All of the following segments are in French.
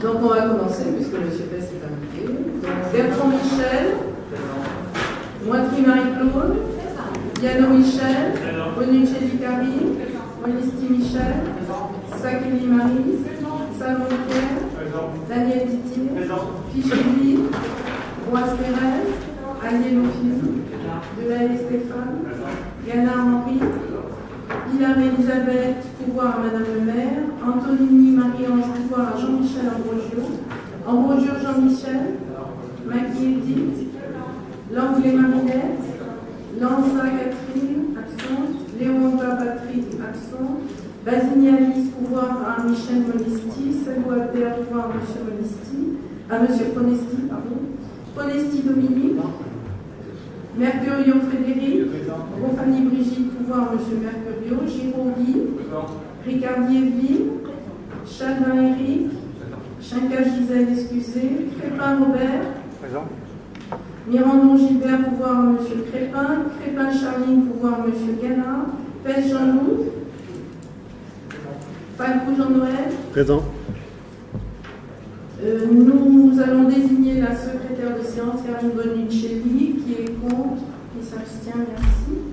Donc on va commencer puisque M. Pess est invité. Bertrand Michel, Moitry Marie-Claude, Yano Michel, Bonicelli Karim, Monisti Michel, Sakeli Marie, Salon Pierre, Daniel Didier, Ficheli, Boise Thérèse, Aliélo Philippe, Delahaye Stéphane, Ganard Henri, Hilaire Elisabeth, pouvoir à Madame le maire, Antonini Marie-Ange, pouvoir à Jean-Michel Ambrogio, Ambrogio Jean-Michel, Maggie Edith, Langlais Marinette, Lanza Catherine, absente, Léonda Patrick, absent, Basigny Alice, pouvoir à Michel Monesti, Salou Albert, pouvoir à Monsieur Monesti, à Monsieur Pronesti, pardon, Pronesti Dominique, Mercurio Frédéric, Rophanie Brigitte, pouvoir Monsieur Mercurio, Giraud Guy, Ricardier Ville, Chalvin Eric, Chinka Gisèle, excusez, Crépin Robert, Mirandon Gilbert, pouvoir à Monsieur Crépin, Crépin Charline, pouvoir à Monsieur Gana, Pêche Jean-Loup, Falcou Jean-Noël, Présent. euh, nous allons désigner la secrétaire de séance, Karine Bonicelli, qui est contre, qui s'abstient, merci.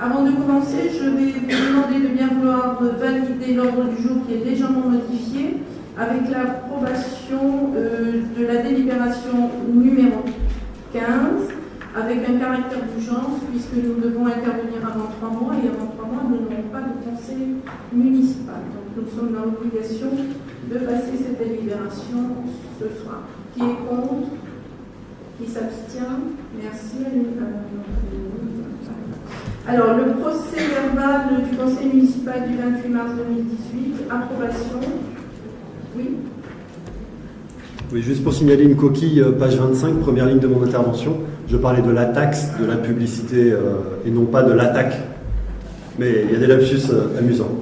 Avant de commencer, je vais vous demander de bien vouloir valider l'ordre du jour qui est légèrement modifié avec l'approbation euh, de la délibération numéro 15 avec un caractère d'urgence puisque nous devons intervenir avant trois mois et avant trois mois nous n'aurons pas de conseil municipal. Donc nous sommes dans l'obligation de passer cette délibération ce soir. Qui est contre? Qui s'abstient? Merci. Alors, le procès verbal du conseil municipal du 28 mars 2018, approbation. Oui Oui, juste pour signaler une coquille, euh, page 25, première ligne de mon intervention. Je parlais de la taxe, de la publicité euh, et non pas de l'attaque. Mais il y a des lapsus euh, amusants.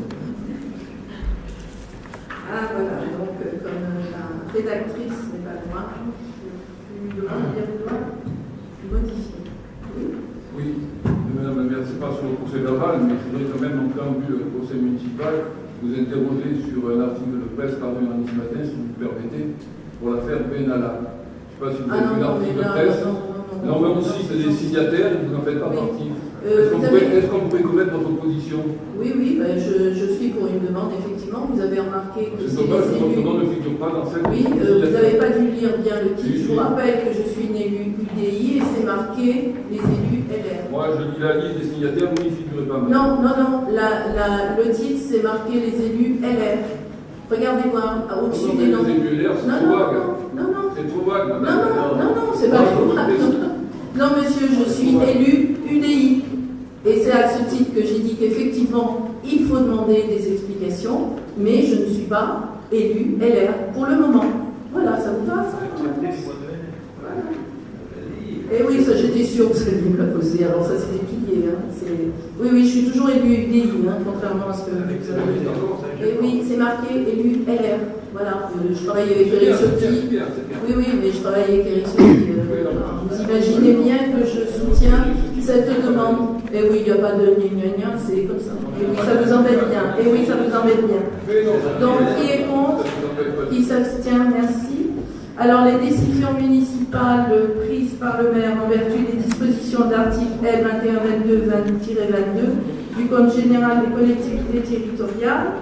Ah voilà, donc euh, comme euh, la rédactrice n'est pas loin, je lui demande bien vouloir modifier. Oui Oui, Madame la maire, c'est pas sur le mais je voudrais quand même, en préambule le procès municipal, vous interroger sur un article de presse paru lundi matin, si vous le permettez, pour l'affaire Benalla. Je ne sais pas si vous Ah avez vu l'article de presse. non, mais aussi, c'est des signataires, vous n'en faites pas Oui. partie. Euh, Est-ce qu'on avez- pourrait connaître votre position Oui, oui, ben, je, je suis pour une demande, effectivement. Vous avez remarqué que C'est dommage que votre nom ne figure pas dans cette Oui, euh, vous n'avez pas dû lire bien le titre. Je vous rappelle que je suis une élue UDI et c'est marqué les élus LR. Moi, je lis la liste des signataires, vous n'y figurez pas. madame. Non, non, non, la, la- le titre c'est marqué les élus LR. Regardez voir au-dessus des noms. les élus LR, c'est Non, trop non, vague. non, non, non. C'est trop vague, Non, non, non, non, c'est pas trop vous Non, monsieur, je suis élu UDI. Et c'est à ce titre que j'ai dit qu'effectivement, il faut demander des explications, mais je ne suis pas élu LR pour le moment. Voilà, ça vous va, ça Voilà. Et oui, ça j'étais sûre que ça allait me la poser, alors ça c'était plié. Hein. c'est- Oui, oui, je suis toujours élu UDI, hein, contrairement à ce que vous. Et oui, c'est marqué élu LR. Voilà, je travaille avec C'est Eric c'est c'est c'est bien. Oui, oui, mais je travaille avec Eric Ciotti. euh, vous imaginez bien que je soutiens cette demande. Et oui, il n'y a pas de gna gna gna, c'est comme ça. Et oui, ça vous embête bien. Et oui, ça vous embête bien. Donc, qui est contre. Qui s'abstient Merci. Alors, les décisions municipales prises par le maire en vertu des dispositions de l'article L 2122-22 du Code général des collectivités territoriales.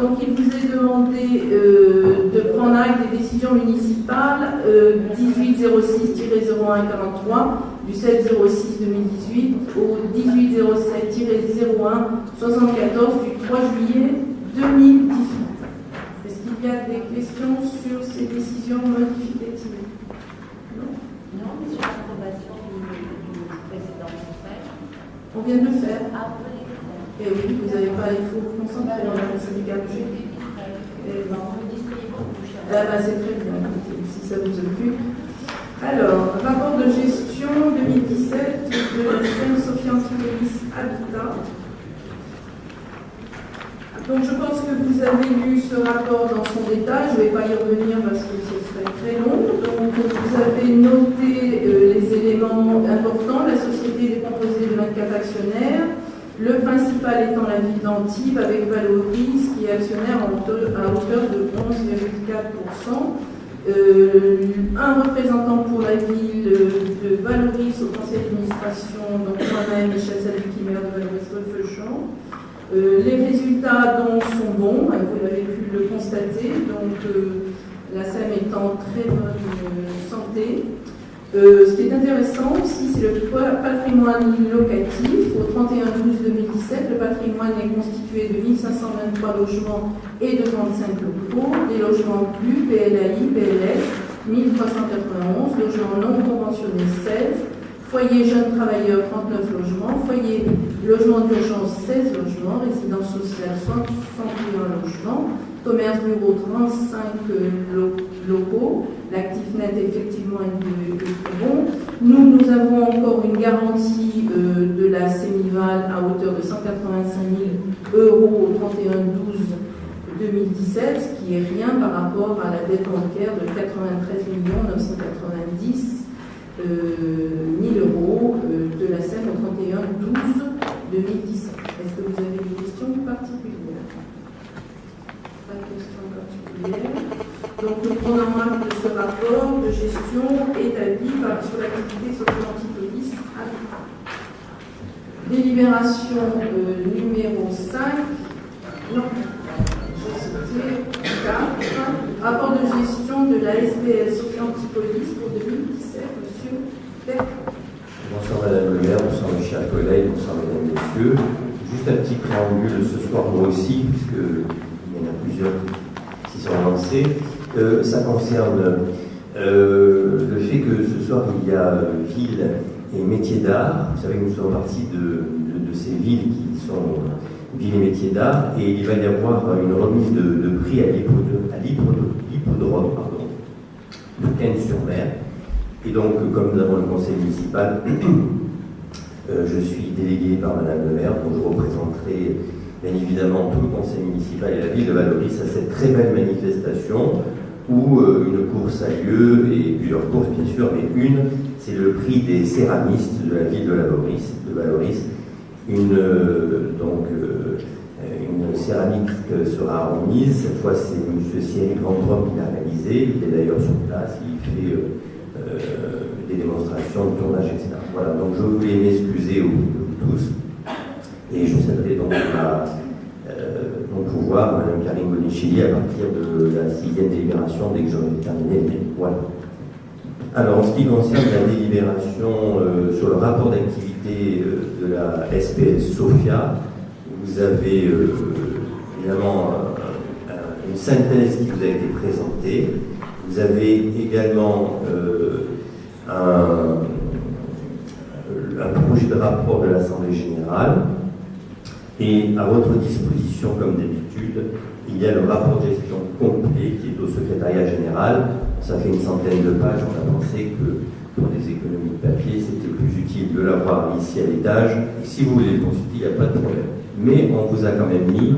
Donc, il vous est demandé euh, de prendre acte des décisions municipales euh, 1806-0143 du 7-06-2018 au 1807-01-74 du 3 juillet 2018. Est-ce qu'il y a des questions sur ces décisions modificatives? Non Non, mais sur l'approbation du, du précédent conseil, On vient de le faire. les Et oui, vous n'avez pas, il faut vous concentrer dans la syndicat. Ben, on distribue beaucoup cher. Ah bah, c'est très bien, si ça vous occupe. Alors, rapport de gestion 2017 de la Sophie Antipolis Habitat. Donc je pense que vous avez lu ce rapport dans son détail, je ne vais pas y revenir parce que ce serait très long. Donc vous avez noté euh, les éléments importants, la société est composée de 24 actionnaires, le principal étant la ville d'Antibes avec Valoris qui et actionnaire à hauteur, de 11,4%. Euh, un représentant pour la ville de Valoris au conseil d'administration, donc moi-même, Michel Saluki, maire de Valoris-Refeuchamp. Euh, les résultats donc sont bons, vous l'avez pu le constater, donc euh, la SEM est en très bonne euh, santé. Ce qui est intéressant aussi, c'est le patrimoine locatif. Au 31-12-2017, le patrimoine est constitué de 1523 logements et de 35 locaux. Les logements plus, PLAI, PLS, 1391, logements non conventionnés 16, foyer jeunes travailleurs 39 logements, foyer logement d'urgence 16 logements, résidence sociale 61 logements, commerce bureau 35 locaux, l'actif net effectivement est, est bon. Nous, nous avons encore une garantie euh, de la Sémival à hauteur de 185 000 euros au 31-12 2017, ce qui est rien par rapport à la dette bancaire de 93 990 euh, 000 euros euh, de la SEM au 31-12 2017. Est-ce que vous avez des questions particulières? Pas de questions particulières. Donc nous prenons acte de ce rapport de gestion établi par, sur l'activité socio-antipolis Délibération euh, numéro 5. Non, c'était 4. Rapport de gestion de la SPL socio-antipolis pour 2017. Monsieur Beck. Bonsoir Madame le maire, bonsoir mes chers collègues, bonsoir Mesdames Messieurs. Juste un petit préambule ce soir moi aussi, puisqu'il y en a plusieurs qui sont lancés. Euh, ça concerne euh, le fait que ce soir il y a euh, ville et métiers d'art. Vous savez que nous sommes partis de, ces villes qui sont ville et métiers d'art, et il va y avoir une remise de, de prix à l'hippodrome de Cannes-sur-Mer. Et donc, comme nous avons le conseil municipal, euh, je suis délégué par Madame le maire, dont je représenterai bien évidemment tout le conseil municipal et la ville de Valoris à cette très belle manifestation où euh, une course a lieu, et plusieurs courses bien sûr, mais une, c'est le prix des céramistes de la ville de Valoris. De Valoris. Une, euh, donc, euh, une céramique sera remise, cette fois c'est M. Cyril Vendrop qui l'a réalisé, il est d'ailleurs sur place, il fait des démonstrations de tournage, etc. Voilà, donc je voulais m'excuser tous, et je céderai donc à mon pouvoir, Mme Karine Bonichilli, à partir de la sixième délibération, dès que j'aurai terminé. Voilà. Alors, en ce qui concerne la délibération euh, sur le rapport d'activité euh, de la SPS SOFIA, vous avez euh, évidemment une synthèse qui vous a été présentée. Vous avez également un, un projet de rapport de l'Assemblée générale et à votre disposition, comme d'habitude, il y a le rapport de gestion complet qui est au secrétariat général. Ça fait une centaine de pages. On a pensé que pour des économies de papier, c'était plus utile de l'avoir ici à l'étage. Si vous voulez le consulter, il n'y a pas de problème. Mais on vous a quand même mis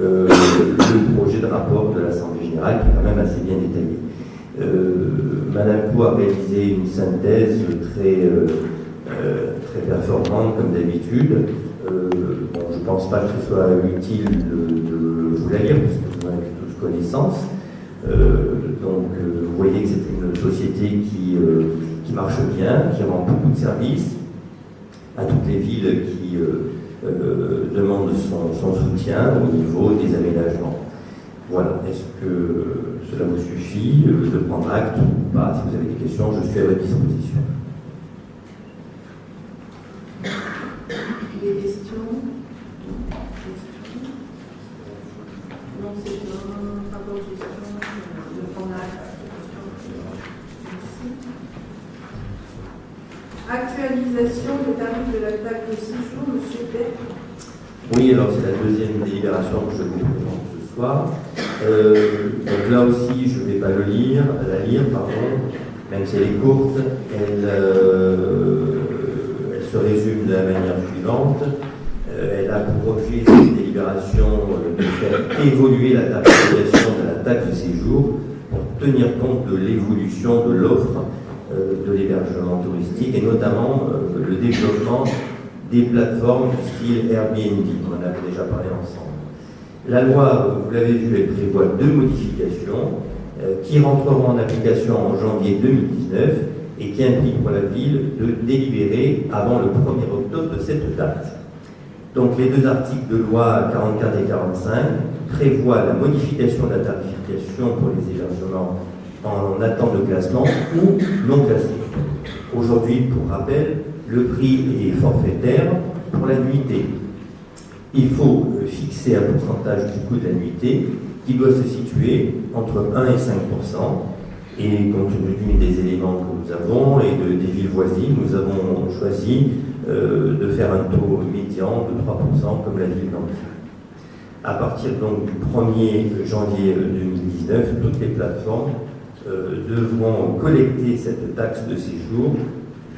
euh, le projet de rapport de l'Assemblée générale qui est quand même assez bien détaillé. Euh, Madame Pou a réalisé une synthèse très, euh, très performante, comme d'habitude. Bon, je ne pense pas que ce soit utile de, de vous la lire, parce que vous en avez tous connaissance. Euh, donc, euh, vous voyez que c'est une société qui, qui, marche bien, qui rend beaucoup de services à toutes les villes qui demandent son, son, soutien au niveau des aménagements. Voilà, est-ce que cela vous suffit de prendre acte ou pas? Si vous avez des questions, je suis à votre disposition. Des questions Non, c'est un rapport de gestion de prendre De la taxe de séjour, M. Beck. Oui, alors c'est la deuxième délibération que je vous présente ce soir. Euh, donc là aussi, je ne vais pas le lire, la lire, pardon, même si elle est courte, elle, euh, se résume de la manière suivante. Euh, elle a pour objet, cette délibération, de faire évoluer la tarification de la taxe de séjour pour tenir compte de l'évolution de l'offre de l'hébergement touristique et notamment le développement des plateformes du style Airbnb. On en avait déjà parlé ensemble. La loi, vous l'avez vu, elle prévoit deux modifications euh, qui rentreront en application en janvier 2019 et qui impliquent pour la ville de délibérer avant le 1er octobre de cette date. Donc les deux articles de loi 44 et 45 prévoient la modification de la tarification pour les hébergements en attente de classement ou non classés. Aujourd'hui, pour rappel, le prix est forfaitaire pour la. Il faut euh, fixer un pourcentage du coût de la nuitée qui doit se situer entre 1 et 5% et compte tenu des éléments que nous avons et de, des villes voisines, nous avons choisi euh, de faire un taux médian de 3% comme la ville d'Angers. À partir donc du 1er janvier 2019, toutes les plateformes euh, devront collecter cette taxe de séjour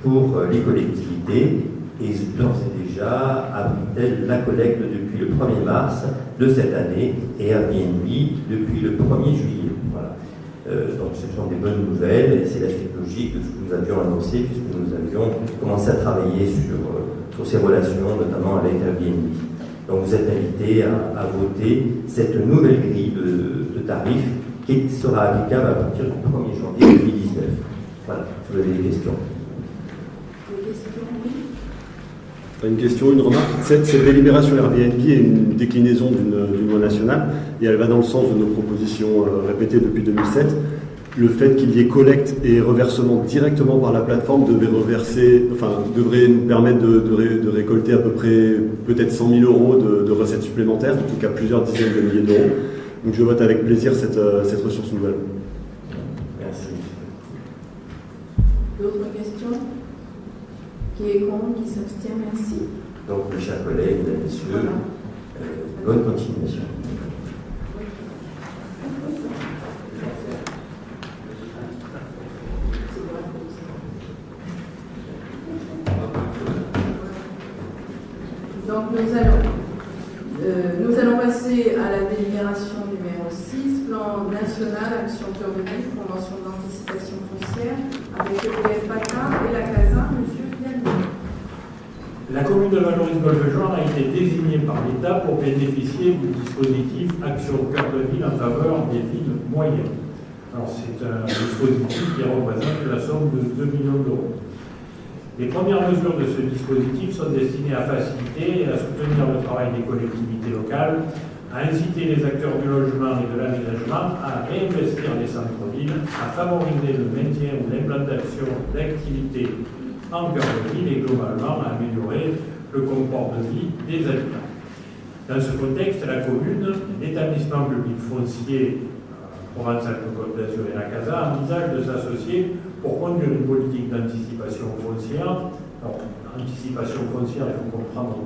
pour euh, les collectivités et d'ores et déjà abrite-t-elle la collecte depuis le 1er mars de cette année et Airbnb depuis le 1er juillet. Voilà. Euh, donc ce sont des bonnes nouvelles et c'est la suite logique de ce que nous avions annoncé puisque nous avions commencé à travailler sur, euh, sur ces relations, notamment avec Airbnb. Donc vous êtes invités à, voter cette nouvelle grille de tarifs qui sera applicable à partir du 1er janvier 2019. Voilà, si vous avez des questions. Une question, une remarque. Cette, cette délibération Airbnb est une déclinaison d'une loi nationale et elle va dans le sens de nos propositions euh, répétées depuis 2007. Le fait qu'il y ait collecte et reversement directement par la plateforme devait reverser, enfin, devrait nous permettre de, de ré- de récolter à peu près peut-être 100 000 euros de, de recettes supplémentaires, en tout cas plusieurs dizaines de milliers d'euros. Donc je vote avec plaisir cette, euh, cette ressource nouvelle. Merci. D'autres questions? Qui est contre Qui s'abstient? Merci. Donc, mes chers collègues, mesdames, messieurs, Voilà. euh, bonne continuation. Donc nous allons, euh, nous allons passer à la délibération numéro 6, plan national action cœur de ville, convention d'anticipation foncière avec le PFPACA et la CASA, monsieur. La commune de Valoris-Golfe-Join a été désignée par l'État pour bénéficier du dispositif Action Cœur de Ville en faveur des villes moyennes. Alors c'est un dispositif qui représente la somme de 2 millions d'euros. Les premières mesures de ce dispositif sont destinées à faciliter et à soutenir le travail des collectivités locales, à inciter les acteurs du logement et de l'aménagement à réinvestir les centres-villes, à favoriser le maintien ou l'implantation d'activités en cœur de ville et globalement à améliorer le confort de vie des habitants. Dans ce contexte, la commune, l'établissement public foncier euh, Provence-Alpes-Côte d'Azur et la CASA envisagent de s'associer pour conduire une politique d'anticipation foncière. Alors, anticipation foncière, il faut comprendre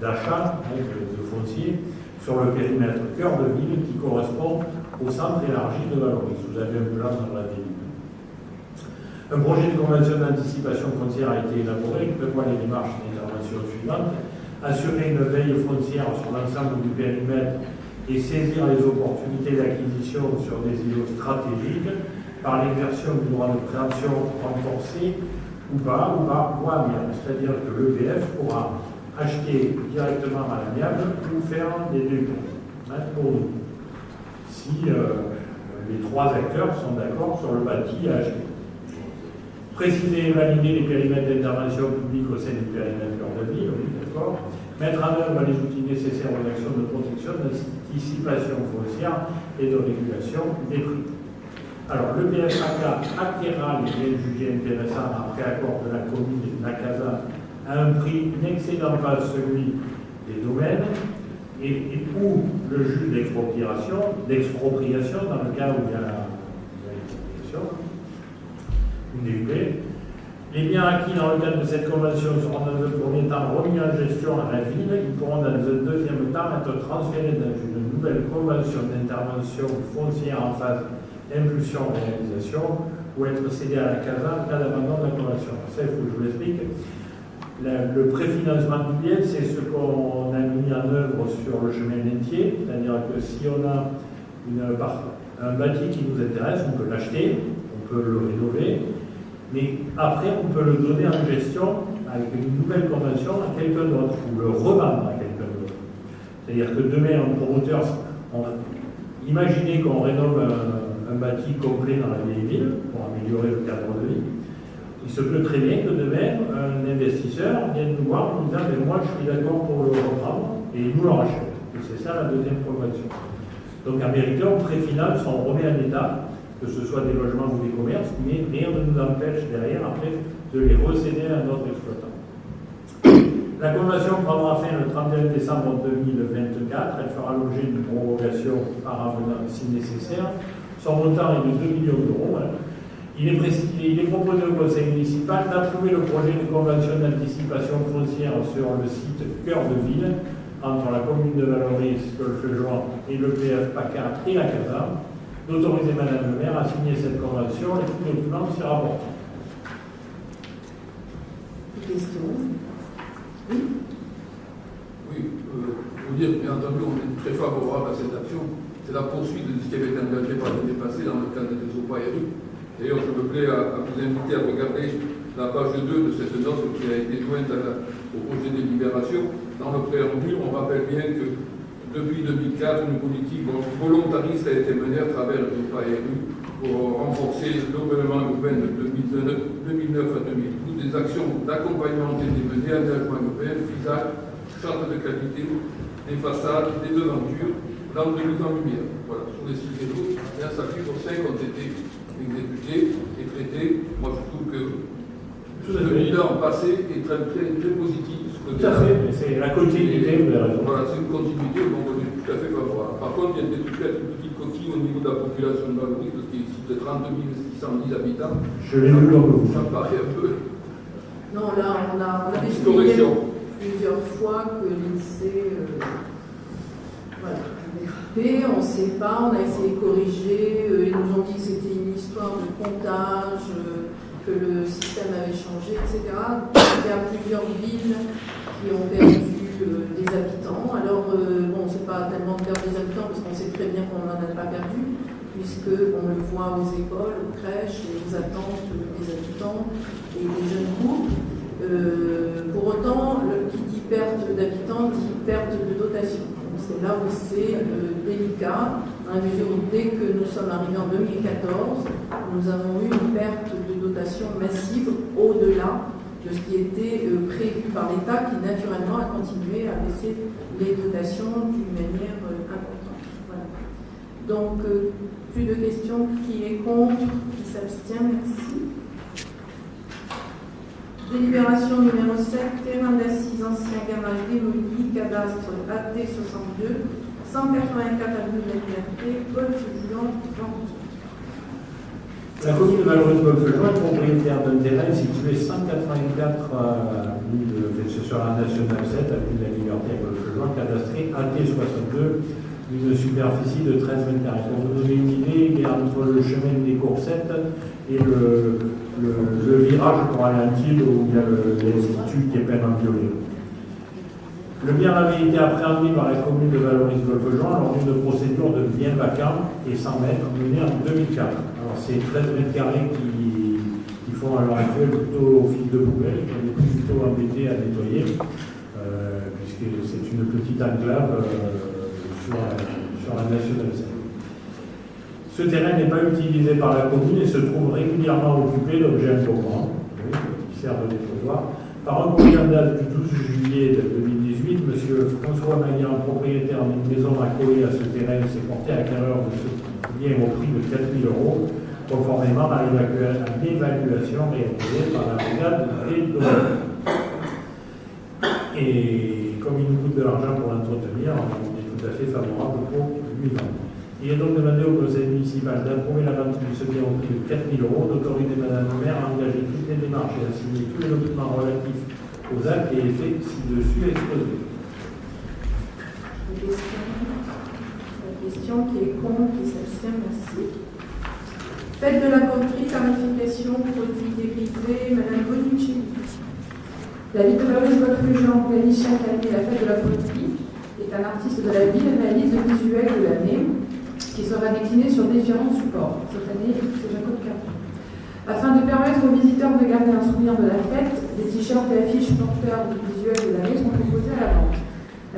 d'achat hein, de, de foncier sur le périmètre cœur de ville qui correspond au centre élargi de Valoris. Vous avez un plan dans la ville. Un projet de convention d'anticipation foncière a été élaboré qui prévoit les démarches d'intervention suivantes. Assurer une veille foncière sur l'ensemble du périmètre et saisir les opportunités d'acquisition sur des îlots stratégiques par l'exertion du droit de préemption renforcé ou pas, ou par voie. C'est-à-dire que l'EPF pourra acheter directement à l'amiable ou faire des deux hein, pour nous. Si euh, les trois acteurs sont d'accord sur le bâti à acheter. Préciser et valider les périmètres d'intervention publique au sein du périmètre de ville, oui, d'accord. Mettre en œuvre les outils nécessaires aux actions de protection, d'anticipation foncière et de régulation des prix. Alors, le PFAK acquérera les biens jugés intéressants après accord de la commune et de la CASA à un prix n'excédant pas celui des domaines et, et ou le juge d'expropriation, d'expropriation dans le cas où il y a la, il y a l'expropriation, une DUP. Les biens acquis dans le cadre de cette convention seront dans un premier temps remis en gestion à la ville. Ils pourront dans un deuxième temps être transférés dans une nouvelle convention d'intervention foncière en phase impulsion-réalisation ou être cédés à la CASA en cas d'abandon de la convention. Ça, il faut que je vous l'explique. La- Le préfinancement du bien, c'est ce qu'on a mis en œuvre sur le chemin d'Entier, c'est-à-dire que si on a une, un bâti qui nous intéresse, on peut l'acheter, on peut le rénover, mais après, on peut le donner en gestion avec une nouvelle convention à quelqu'un d'autre ou le revendre à quelqu'un d'autre. C'est-à-dire que demain, un promoteur, imaginez qu'on rénove un, un bâti complet dans la vieille ville pour améliorer le cadre de vie. Il se peut très bien que demain, un investisseur vienne nous voir en nous disant Mais Moi, je suis d'accord pour le reprendre et il nous le rachète. Et c'est ça la deuxième progression. Donc, à mériter, on préfinance, on remet en état, que ce soit des logements ou des commerces, mais rien ne nous empêche derrière, après, de les recéder à notre exploitant. La convention prendra fin le 31 décembre 2024. Elle fera l'objet d'une prorogation par avenant si nécessaire. Son montant est de 2 millions d'euros. hein. Il est, précis- il est proposé au conseil municipal d'approuver le projet de convention d'anticipation foncière sur le site Cœur de Ville entre la commune de Valoris, Golfe-Juan et le PF PACA et la CASA, d'autoriser Madame le maire à signer cette convention et tout document s'y rapportant. Des questions? Oui, euh, vous dire, bien entendu, on est très favorable à cette action. C'est la poursuite de ce qui avait été engagé par l'année passée dans le cadre des OPARU. D'ailleurs, je me plais à, vous inviter à regarder la page 2 de cette note qui a été jointe au projet de libération. Dans le préambule, on rappelle bien que depuis 2004, une politique volontariste a été menée à travers les OPARU pour renforcer l'environnement urbain de 2009 2009 à 2012, des actions d'accompagnement ont été menées, aménagement urbain, FISAC, charte de qualité, des façades, des devantures, dans de lumière. Voilà, sur les six vélos, et un sacré pour cinq ont été exécutés et traités. Moi, je trouve que le bilan passé est très, très, très positif. ce Tout à fait, c'est la continuité, vous avez raison. Voilà, c'est une continuité, donc on est tout à fait favorable. Par contre, il y a peut-être peut-être une petite coquille au niveau de la population de Valoris, parce qu'il y a ici de 32 610 habitants. Je l'ai vu vous. Ça me paraît un peu. Non, là, on a, on plusieurs fois que l'INSEE euh, voilà, on ne sait pas, on a essayé de corriger, euh, ils nous ont dit que c'était une histoire de comptage, euh, que le système avait changé, etc. Il y a plusieurs villes qui ont perdu euh, des habitants. Alors, bon, c'est pas tellement de perdre des habitants, parce qu'on sait très bien qu'on n'en a pas perdu, puisqu'on le voit aux écoles, aux crèches, aux attentes des habitants et des jeunes. Euh, pour autant, le, perte d'habitants dit perte de dotation. C'est là où c'est euh, délicat, à mesure dès que nous sommes arrivés en 2014, nous avons eu une perte de dotation massive au-delà de ce qui était euh, prévu par l'État, qui naturellement a continué à baisser les dotations d'une manière euh, importante. Voilà. Donc, plus de questions. Qui est contre Qui s'abstient Merci. Délibération numéro 7, terrain d'assises ancien garage démoli, cadastre AT 62, 184 avenue de la Liberté, Golfe vente. La commune de Valoris-Golfe-Juan est propriétaire d'un terrain situé 184 euh, avenue de, sur la nationale 7, avenue de la Liberté à Golfe-Juan, cadastré AT62, d'une superficie de 13 mètres carrés. Pour vous donner une idée, il est entre le chemin des Coursettes et le, virage pour Alain-Thiel où il y a l'institut qui est peint en violet. Le bien avait été appréhendé par la commune de Valoris-Golfe-Jean lors d'une procédure de bien vacant et 100 mètres menée en 2004. Alors c'est 13 mètres carrés qui, font à l'heure actuelle plutôt office de poubelle, qu'on est plutôt embêté à nettoyer, euh, puisque c'est une petite enclave euh, sur, la, nationale 7. Ce terrain n'est pas utilisé par la commune et se trouve régulièrement occupé d'objets encombrants, oui, qui servent de trottoir. Par un courrier date du 12 juillet 2018, M. François Magnan, propriétaire d'une maison accolée à ce terrain, s'est porté acquéreur de ce bien au prix de 4 000 euros, conformément à à l'évaluation réalisée par la brigade des. Et comme il nous coûte de l'argent pour l'entretenir, favorable pour lui vendre. Il est donc demandé au conseil municipal d'approuver la vente ce bien au prix de 4 000 euros, d'autoriser Madame le maire à engager toutes les démarches et à signer tous les documents relatifs aux actes et effets ci-dessus exposés. La question qui est contre, qui s'abstient, merci. Fête de la poterie, tarification, produits dérivés, Madame Bonucci. La ville de Valoris-Golfe-Jean organise chaque année la fête de la poterie, un artiste de la ville réalise le visuel de l'année, qui sera décliné sur différents supports. Cette année, c'est Jacob Capron. Afin de permettre aux visiteurs de garder un souvenir de la fête, des t-shirts et affiches porteurs du visuel de l'année sont proposés à la vente.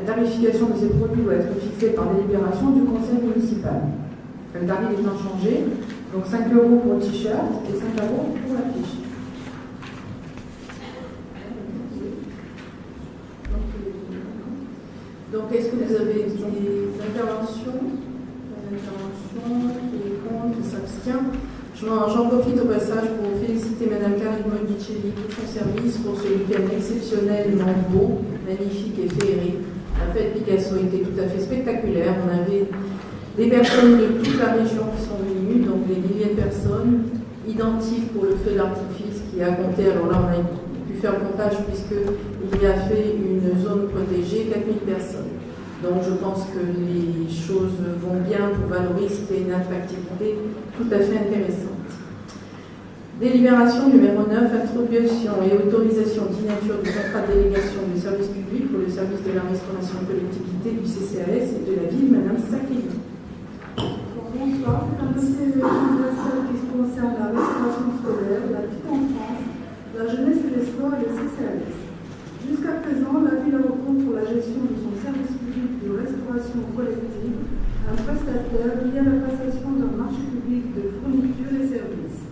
La tarification de ces produits doit être fixée par délibération du conseil municipal. Le tarif est inchangé, donc 5 euros pour le t-shirt et 5 euros pour la Donc, est-ce que vous avez des interventions Des interventions Qui est contre Qui s'abstient J'en profite au passage pour féliciter Madame Karine Modicelli pour son service pour ce week-end exceptionnellement beau, magnifique et féerique. La fête Picasso était tout à fait spectaculaire. On avait des personnes de toute la région qui sont venues, donc des milliers de personnes, identiques pour le feu d'artifice qui a compté. Alors là, on a pu faire comptage puisqu'il y a fait une zone protégée, 4000 personnes. Donc je pense que les choses vont bien pour valoriser une attractivité tout à fait intéressante. Délibération numéro 9, introduction et autorisation d'inature du contrat de délégation du service public pour le service de la restauration collectivité du CCAS et de la ville, Madame Sakeli. Bonsoir, c'est qui la restauration scolaire, la petite enfance, la jeunesse et les sports et le CCAS. Jusqu'à présent, la ville recours pour la gestion de son service public de restauration collective un prestataire à la passation d'un marché public de fourniture et services.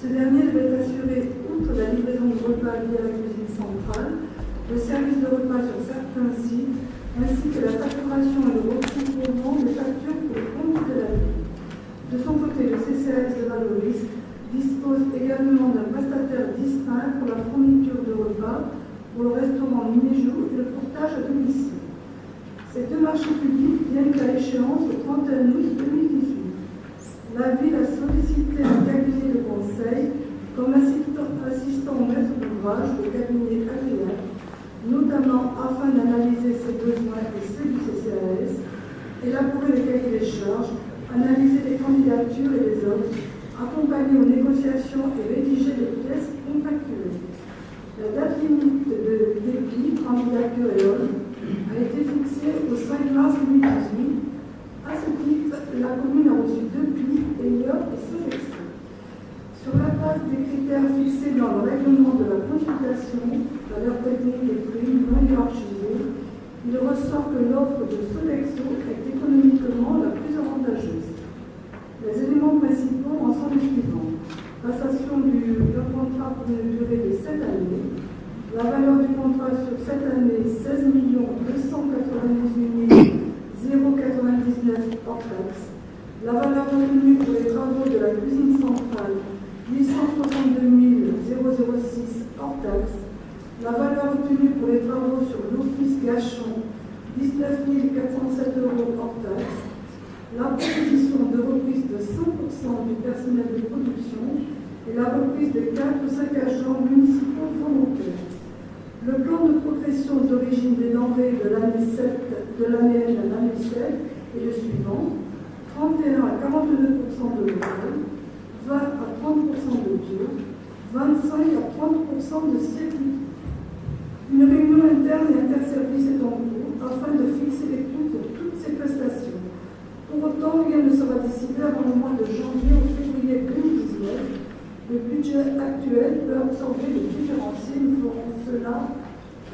Ce dernier devait assurer, outre la livraison de repas via la cuisine centrale, le service de repas sur certains sites, ainsi que la facturation et le recouvrement des factures pour le compte de la ville. De son côté, le CCAS de Valoris dispose également d'un prestataire distinct pour la fourniture de repas pour le restaurant Minéjou et le portage à domicile. Ces deux marchés publics viennent à échéance au 31 août 2018. La ville a sollicité un cabinet de conseil comme assistant, assistant maître d'ouvrage, le cabinet agréable, notamment afin d'analyser ses besoins et ceux du CCAS, élaborer les cahiers des charges, analyser les candidatures et les offres, accompagner aux négociations et rédiger les pièces contractuelles. La date limite de dépit, candidature et a été fixée au 5 mars 2018. À ce titre, la commune a reçu deux prix, Meilleur et Sélection. Sur la base des critères fixés dans le règlement de la consultation, valeur technique et prix non hiérarchisés, il ressort que l'offre de Sodexo est économiquement la plus avantageuse. Les éléments principaux en sont les suivants. Passation du, contrat pour une durée de 7 années. La valeur du contrat sur cette année, 16 298 099 hors taxe. La valeur retenue pour les travaux de la cuisine centrale, 862 006 hors taxe. La valeur retenue pour les travaux sur l'office Gachon, 19 407 euros hors taxe. La proposition de reprise de 100% du personnel de production et la reprise de 4 ou 5 agents municipaux volontaires. Le plan de progression d'origine des denrées de l'année 7, de l'année à l'année 7 est le suivant 31 à 42% de local, 20 à 30% de bio, 25 à 30% de circuit. Une réunion interne et interservice est en cours afin de fixer les coûts pour toutes ces prestations. Pour autant, rien ne sera décidé avant le mois de janvier ou février 2019 le budget actuel peut absorber les différenciés. Nous ferons cela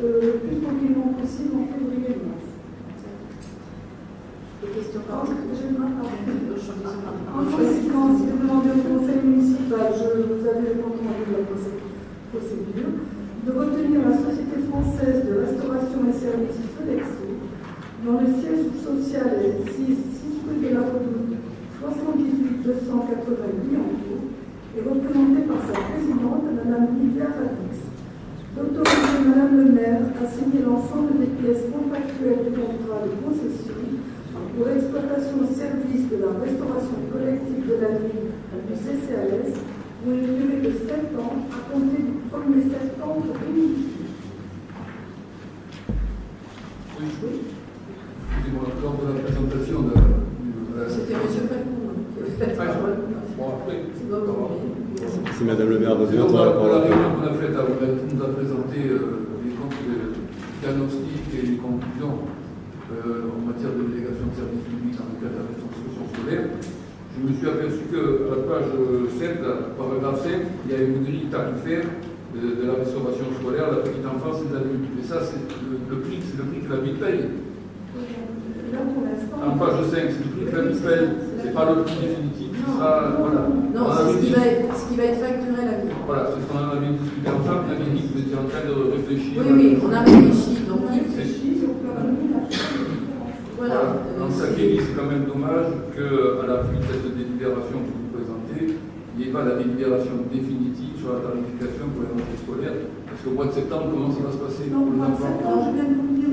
euh, le plus tranquillement possible en février et mars. Des questions par en conséquence, j'ai demandé au conseil municipal, je vous avais le compte rendu de la procé- procédure, de retenir la Société française de restauration et services Sodexo, dont le siège social est 6, 6 rue de la Redoute, 78 288 en cours, est représenté par sa présidente, Mme Lydia Radix. D'autoriser Mme le maire à signer l'ensemble des pièces contractuelles du contrat de concession pour l'exploitation au service de la restauration collective de la ville du CCAS pour une durée de 7 ans à compter du 1er septembre 2018. Oui, lors de la présentation de la... C'était M. Falcon hein, qui avait fait la Ah, parole. Si Madame le maire de réunion qu'on a faite, vous avez- nous a présenté euh, les comptes de diagnostic et les conclusions euh, en matière de délégation de services publics dans le cadre de la restauration scolaire. Je me suis aperçu qu'à la page 7, là, paragraphe 7, il y a une grille tarifaire de, de la restauration scolaire, la petite enfance et l'adulte. Mais ça, c'est le, le prix, c'est le prix que la ville paye. En page 5, c'est le prix que la ville paye. C'est pas le prix définitif. Voilà. Non, On c'est ce qui, va être, ce qui va être facturé à la ville. Voilà, c'est ce qu'on avait discuté ensemble. On avait dit que vous étiez en train de réfléchir. Oui, oui, on a réfléchi. Donc, On a il- réfléchi sur le plan de la différence. voilà. Donc ça c'est- quand même dommage qu'à l'appui de cette délibération que vous présentez, il n'y ait pas la délibération définitive sur la tarification pour les rentrées scolaires. Parce qu'au mois de septembre, comment ça va se passer Donc, pour les enfants septembre, je viens de vous dire,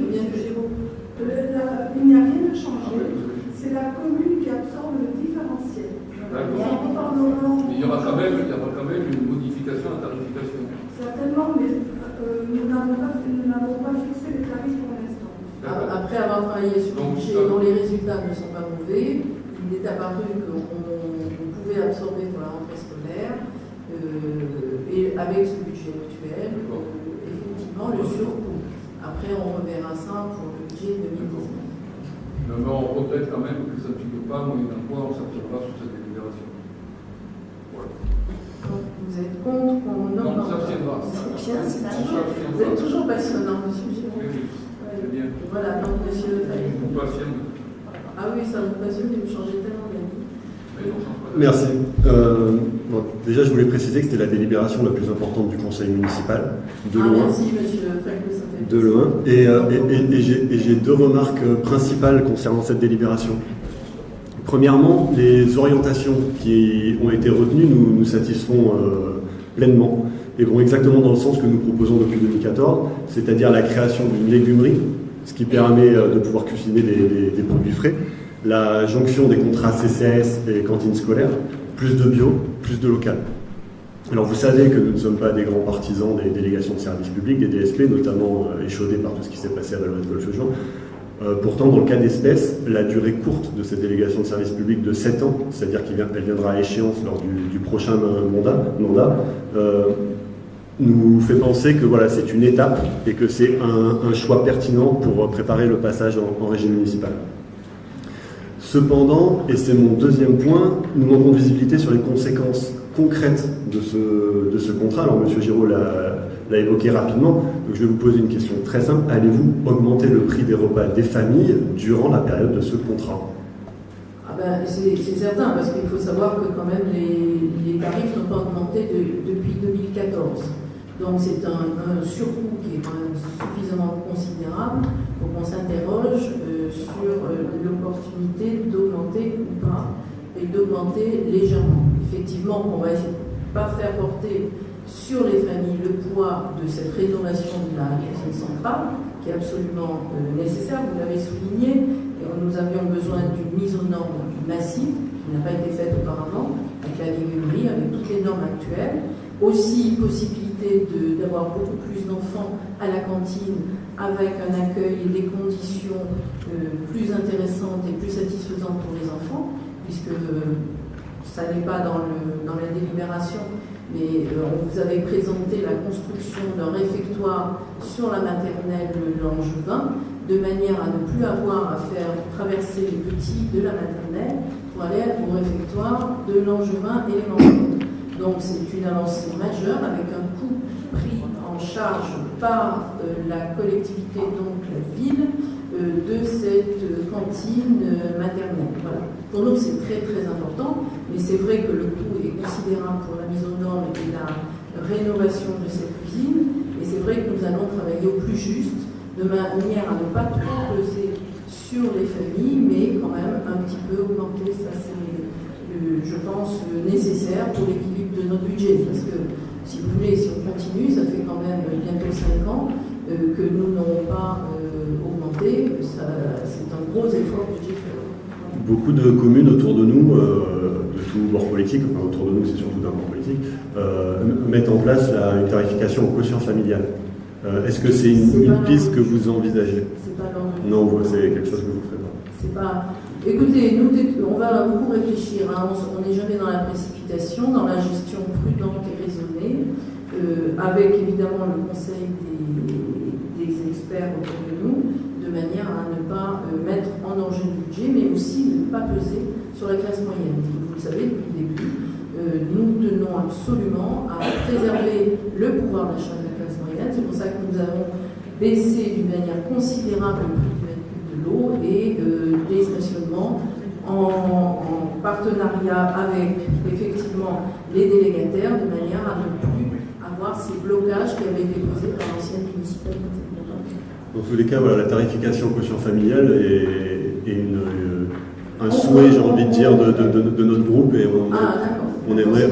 Il n'y a rien de Ah, changé. ouais, vous avez- C'est la commune qui absorbe le différentiel. D'accord. Mais il y aura quand même, il y aura quand même une modification à la tarification. Certainement, mais euh, nous n'avons pas, pas fixé les tarifs pour l'instant. Après avoir travaillé sur le budget ça- dont les résultats ne sont pas mauvais, il est apparu qu'on on pouvait absorber pour la rentrée scolaire euh, et avec ce budget actuel, euh, effectivement, le surcoût. Après, on reverra ça pour le budget 2019. Mais on regrette quand même que ça ne figure pas, moyennant quoi on ne s'abstiendra sur cette C'est bien, c'est On toujours, vous êtes toujours passionnant, monsieur Giraud. oui, bien. Voilà, donc monsieur Fay. Vous patientez. Ah oui, ça vous passionne et vous changez tellement d'avis. Merci. Euh, bon, déjà, je voulais préciser que c'était la délibération la plus importante du conseil municipal, de ah, loin. merci monsieur De loin. Et, euh, et- et- et j'ai- et j'ai deux remarques euh, principales concernant cette délibération. Premièrement, les orientations qui ont été retenues nous, nous satisfont euh, pleinement et vont exactement dans le sens que nous proposons depuis 2014, c'est-à-dire la création d'une légumerie, ce qui permet euh, de pouvoir cuisiner des, produits frais, la jonction des contrats CCAS et cantines scolaires, plus de bio, plus de local. Alors vous savez que nous ne sommes pas des grands partisans des délégations de services publics, des DSP, notamment euh, échaudés par tout ce qui s'est passé à Valois Golfe. Euh, pourtant, dans le cas d'espèce, la durée courte de cette délégation de services publics de 7 ans, c'est-à-dire qu'elle viendra à échéance lors du, prochain mandat, mandat euh, nous fait penser que voilà, c'est une étape et que c'est un, choix pertinent pour préparer le passage en, régime municipal. Cependant, et c'est mon deuxième point, nous manquons de visibilité sur les conséquences concrètes de ce, de ce contrat. Alors, M. Giraud l'a évoqué rapidement, donc je vais vous poser une question très simple. Allez-vous augmenter le prix des repas des familles durant la période de ce contrat? Ah ben, c'est certain, parce qu'il faut savoir que quand même les, les tarifs n'ont pas augmenté de- depuis 2014. Donc c'est un, surcoût qui est quand même suffisamment considérable pour qu'on s'interroge euh, sur euh, l'opportunité d'augmenter ou pas, et d'augmenter légèrement. Effectivement, on va essayer de pas faire porter sur les familles le poids de cette rénovation de la cuisine centrale, qui est absolument euh, nécessaire, vous l'avez souligné, et nous avions besoin d'une mise aux normes massive, qui n'a pas été faite auparavant, avec la légumerie, avec toutes les normes actuelles. Aussi, possibilité d'avoir beaucoup plus d'enfants à la cantine, avec un accueil et des conditions euh, plus intéressantes et plus satisfaisantes pour les enfants, puisque euh, ça n'est pas dans, le, dans la délibération, mais euh, on vous avait présenté la construction d'un réfectoire sur la maternelle Langevin, de manière à ne plus avoir à faire traverser les petits de la maternelle pour aller au réfectoire de Langevin et les. Donc c'est une avancée majeure avec un charge par euh, la collectivité, donc la ville, euh, de cette euh, cantine maternelle. Pour nous, c'est très très important, mais c'est vrai que le coût est considérable pour la mise aux normes et la rénovation de cette cuisine, et c'est vrai que nous allons travailler au plus juste, de manière à ne pas trop peser sur les familles, mais quand même un petit peu augmenter, ça c'est, je pense, nécessaire pour l'équilibre de notre budget, parce que si vous voulez, si on continue, ça fait quand même bientôt 5 ans euh, que nous n'avons pas euh, augmenté, c'est un gros effort budgétaire. Beaucoup de communes autour de nous, euh, de tout bord politique, enfin autour de nous c'est surtout d'un bord politique, mettent en place la, une tarification au quotient familial. Est-ce que c'est une, piste que vous envisagez? C'est pas Non, c'est quelque chose que vous ne ferez pas. C'est pas. Écoutez, nous, on va beaucoup réfléchir. hein. On n'est jamais dans la précipitation, dans la gestion prudente et avec évidemment le conseil des, experts autour de nous, de manière à ne pas euh, mettre en danger le budget, mais aussi ne pas peser sur la classe moyenne. Vous le savez depuis le début, euh, nous tenons absolument à préserver le pouvoir d'achat de la classe moyenne. C'est pour ça que nous avons baissé d'une manière considérable le prix du de l'eau et euh, des stationnements en, en partenariat avec effectivement les délégataires de manière à ne ces blocages qui avaient été posés par l'ancienne municipalité. Dans tous les cas, voilà, la tarification quotient familiale est, est une, euh, un souhait, j'ai envie de dire, de, de- de- de notre groupe et on, Ah, d'accord. on aimerait,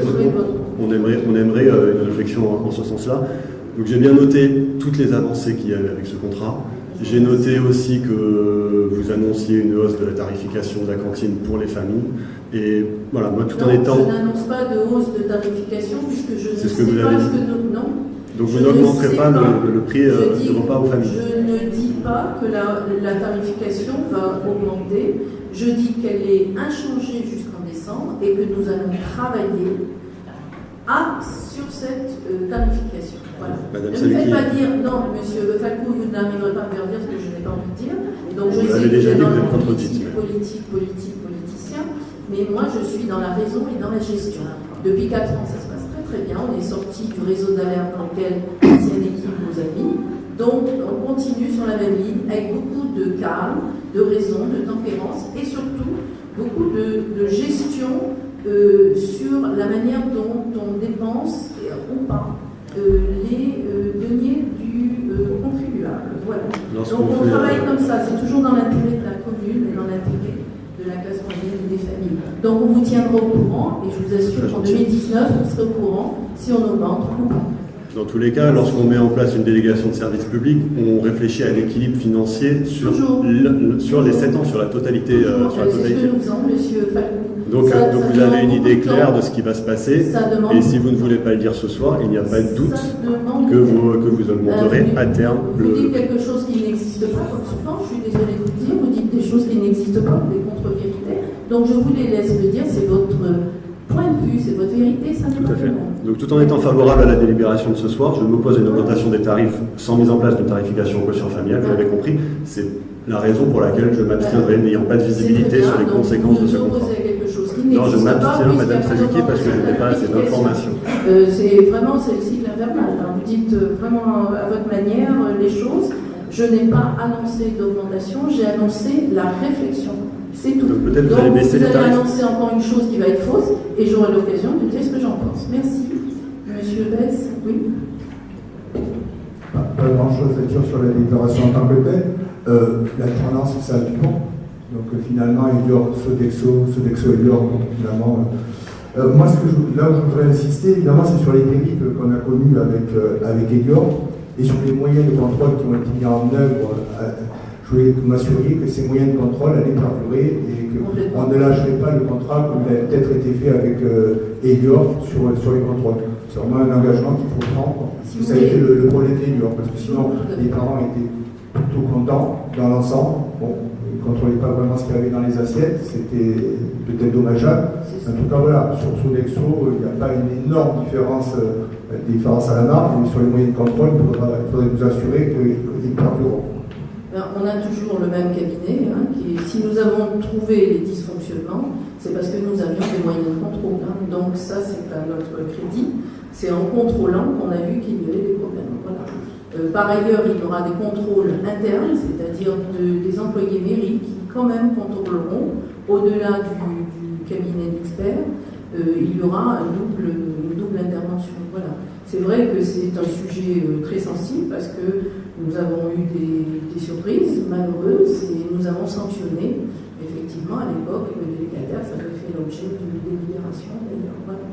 on aimerait, on aimerait euh, une réflexion en, ce sens-là. Donc j'ai bien noté toutes les avancées qu'il y avait avec ce contrat. J'ai noté aussi que vous annonciez une hausse de la tarification de la cantine pour les familles. Et voilà, moi tout en étant... Je n'annonce pas de hausse de tarification puisque je ne sais que vous pas avez ce que nous. Donc vous n'augmenterez pas le, le prix euh, Je dis- du repas aux familles. Je ne dis pas que la, la tarification va augmenter. Je dis qu'elle est inchangée jusqu'en décembre et que nous allons travailler à, sur cette euh, tarification. Voilà. Madame ne me faites pas dire, non, monsieur Falcou, vous n'arriverez pas à me faire dire ce que je n'ai pas envie de dire. Donc je Vous sais que déjà dit, dans vous le politique, politique, politique, politicien, mais moi je suis dans la raison et dans la gestion. Depuis 4 ans, ça se passe très bien. On est sorti du réseau d'alerte dans lequel l'ancienne équipe nous a mis. Donc on continue sur la même ligne avec beaucoup de calme, de raison, de tempérance et surtout beaucoup de, de gestion euh, sur la manière dont on dépense et- ou pas euh, les euh, deniers du contribuable. Voilà. Donc on travaille comme ça, c'est toujours dans l'intérêt de la commune et dans l'intérêt de la classe moyenne et des familles. Donc on vous tiendra au courant et je vous assure qu'en 2019, vous serez au courant si on augmente ou pas. Dans tous les cas, lorsqu'on met en place une délégation de services publics, on réfléchit à l'équilibre financier sur, Toujours. le- sur les 7 ans, sur la totalité. euh, sur la ce. Donc, Ça- donc ça vous avez une idée claire de ce qui va se passer. Et si vous ne voulez pas le dire ce soir, il n'y a pas de doute que vous, que vous augmenterez Euh, à terme Vous le. dites quelque chose qui n'existe pas, comme souvent, je suis désolée de vous dire, vous dites des choses qui n'existent pas. Donc je vous les laisse le dire, c'est votre point de vue, c'est votre vérité, ça n'est Tout à fait. Donc tout en étant favorable à la délibération de ce soir, je m'oppose à une augmentation des tarifs sans mise en place d'une tarification au quotient familial, vous l'avez compris. C'est la raison pour laquelle je m'abstiendrai, n'ayant pas de visibilité sur les conséquences de ce Vous contrat. Non, je m'abstiens, Madame Sazuki, parce que je n'ai pas assez d'informations. Euh, c'est vraiment c'est le cycle infernal. hein. Vous dites euh, vraiment à votre manière euh, les choses. Je n'ai pas annoncé d'augmentation, j'ai annoncé la réflexion. C'est tout. Donc peut-être vous allez baisser vous les allez tarifs. annoncer encore une chose qui va être fausse et j'aurai l'occasion de dire ce que j'en pense. Merci. Monsieur Bess, oui. Pas, pas grand-chose à dire sur la déclaration en tant que telle. Euh, L'alternance, c'est ça du bon. Donc euh, finalement, Elior, Sodexo, Sodexo Elior, finalement. euh, euh, moi, ce que je, là où je voudrais insister, évidemment, c'est sur les dérives qu'on a connues avec, euh, avec Elior et sur les moyens de contrôle qui ont été mis en œuvre. Euh, je voulais que vous m'assuriez que ces moyens de contrôle allaient perdurer et qu'on ne lâcherait pas le contrat comme il a peut-être été fait avec euh, Elior sur, sur les contrôles. C'est vraiment un engagement qu'il faut prendre. Si ça a été le, le problème d'Elior, parce que sinon les parents étaient plutôt contents dans l'ensemble. Bon, ils ne contrôlaient pas vraiment ce qu'il y avait dans les assiettes, c'était peut-être dommageable. En tout cas, voilà, sur Sodexo, il n'y a pas une énorme différence, euh, différence à la marge, mais sur les moyens de contrôle, il faudra- il faudrait nous assurer qu'ils perdureront. Ben, on a toujours le même cabinet. hein, si nous avons trouvé les dysfonctionnements, c'est parce que nous avions des moyens de contrôle. hein. Donc ça, c'est à notre crédit. C'est en contrôlant qu'on a vu qu'il y avait des problèmes. Euh, par ailleurs, il y aura des contrôles internes, c'est-à-dire de- des employés mairie qui quand même contrôleront, au-delà du, cabinet d'experts, il y aura un double, une double intervention. Voilà. C'est vrai que c'est un sujet euh, très sensible parce que nous avons eu des, des surprises malheureuses et nous avons sanctionné. Effectivement, à l'époque, le délégataire, ça avait fait l'objet d'une délibération d'ailleurs. Voilà.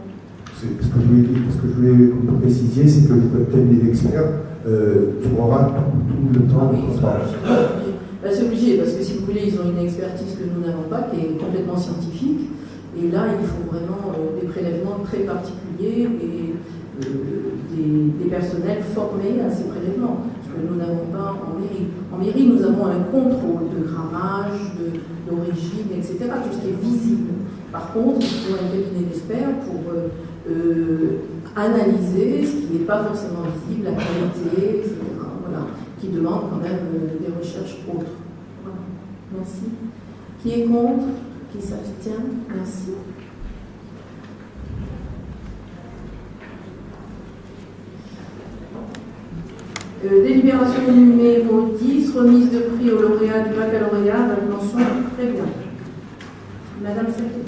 Ce que je voulais, dire- ce que je voulais que vous précisiez, c'est que le cabinet d'experts euh, trouvera tout, tout le temps de contrat. Bah, c'est obligé, parce que si vous voulez, ils ont une expertise que nous n'avons pas, qui est complètement scientifique. Et là, il faut vraiment euh, des prélèvements très particuliers et euh, des, personnels formés à ces prélèvements, ce que nous n'avons pas en mairie. En mairie, nous avons un contrôle de grammage, d'origine, etc., tout ce qui est visible. Par contre, il faut un cabinet d'experts pour euh, analyser ce qui n'est pas forcément visible, la qualité, etc. Voilà, qui demande quand même des recherches autres. Voilà. Merci. Qui est contre? Qui s'abstient Merci. Euh, délibération numéro 10, remise de prix au lauréat du baccalauréat, avec mention très bien. Madame Saké.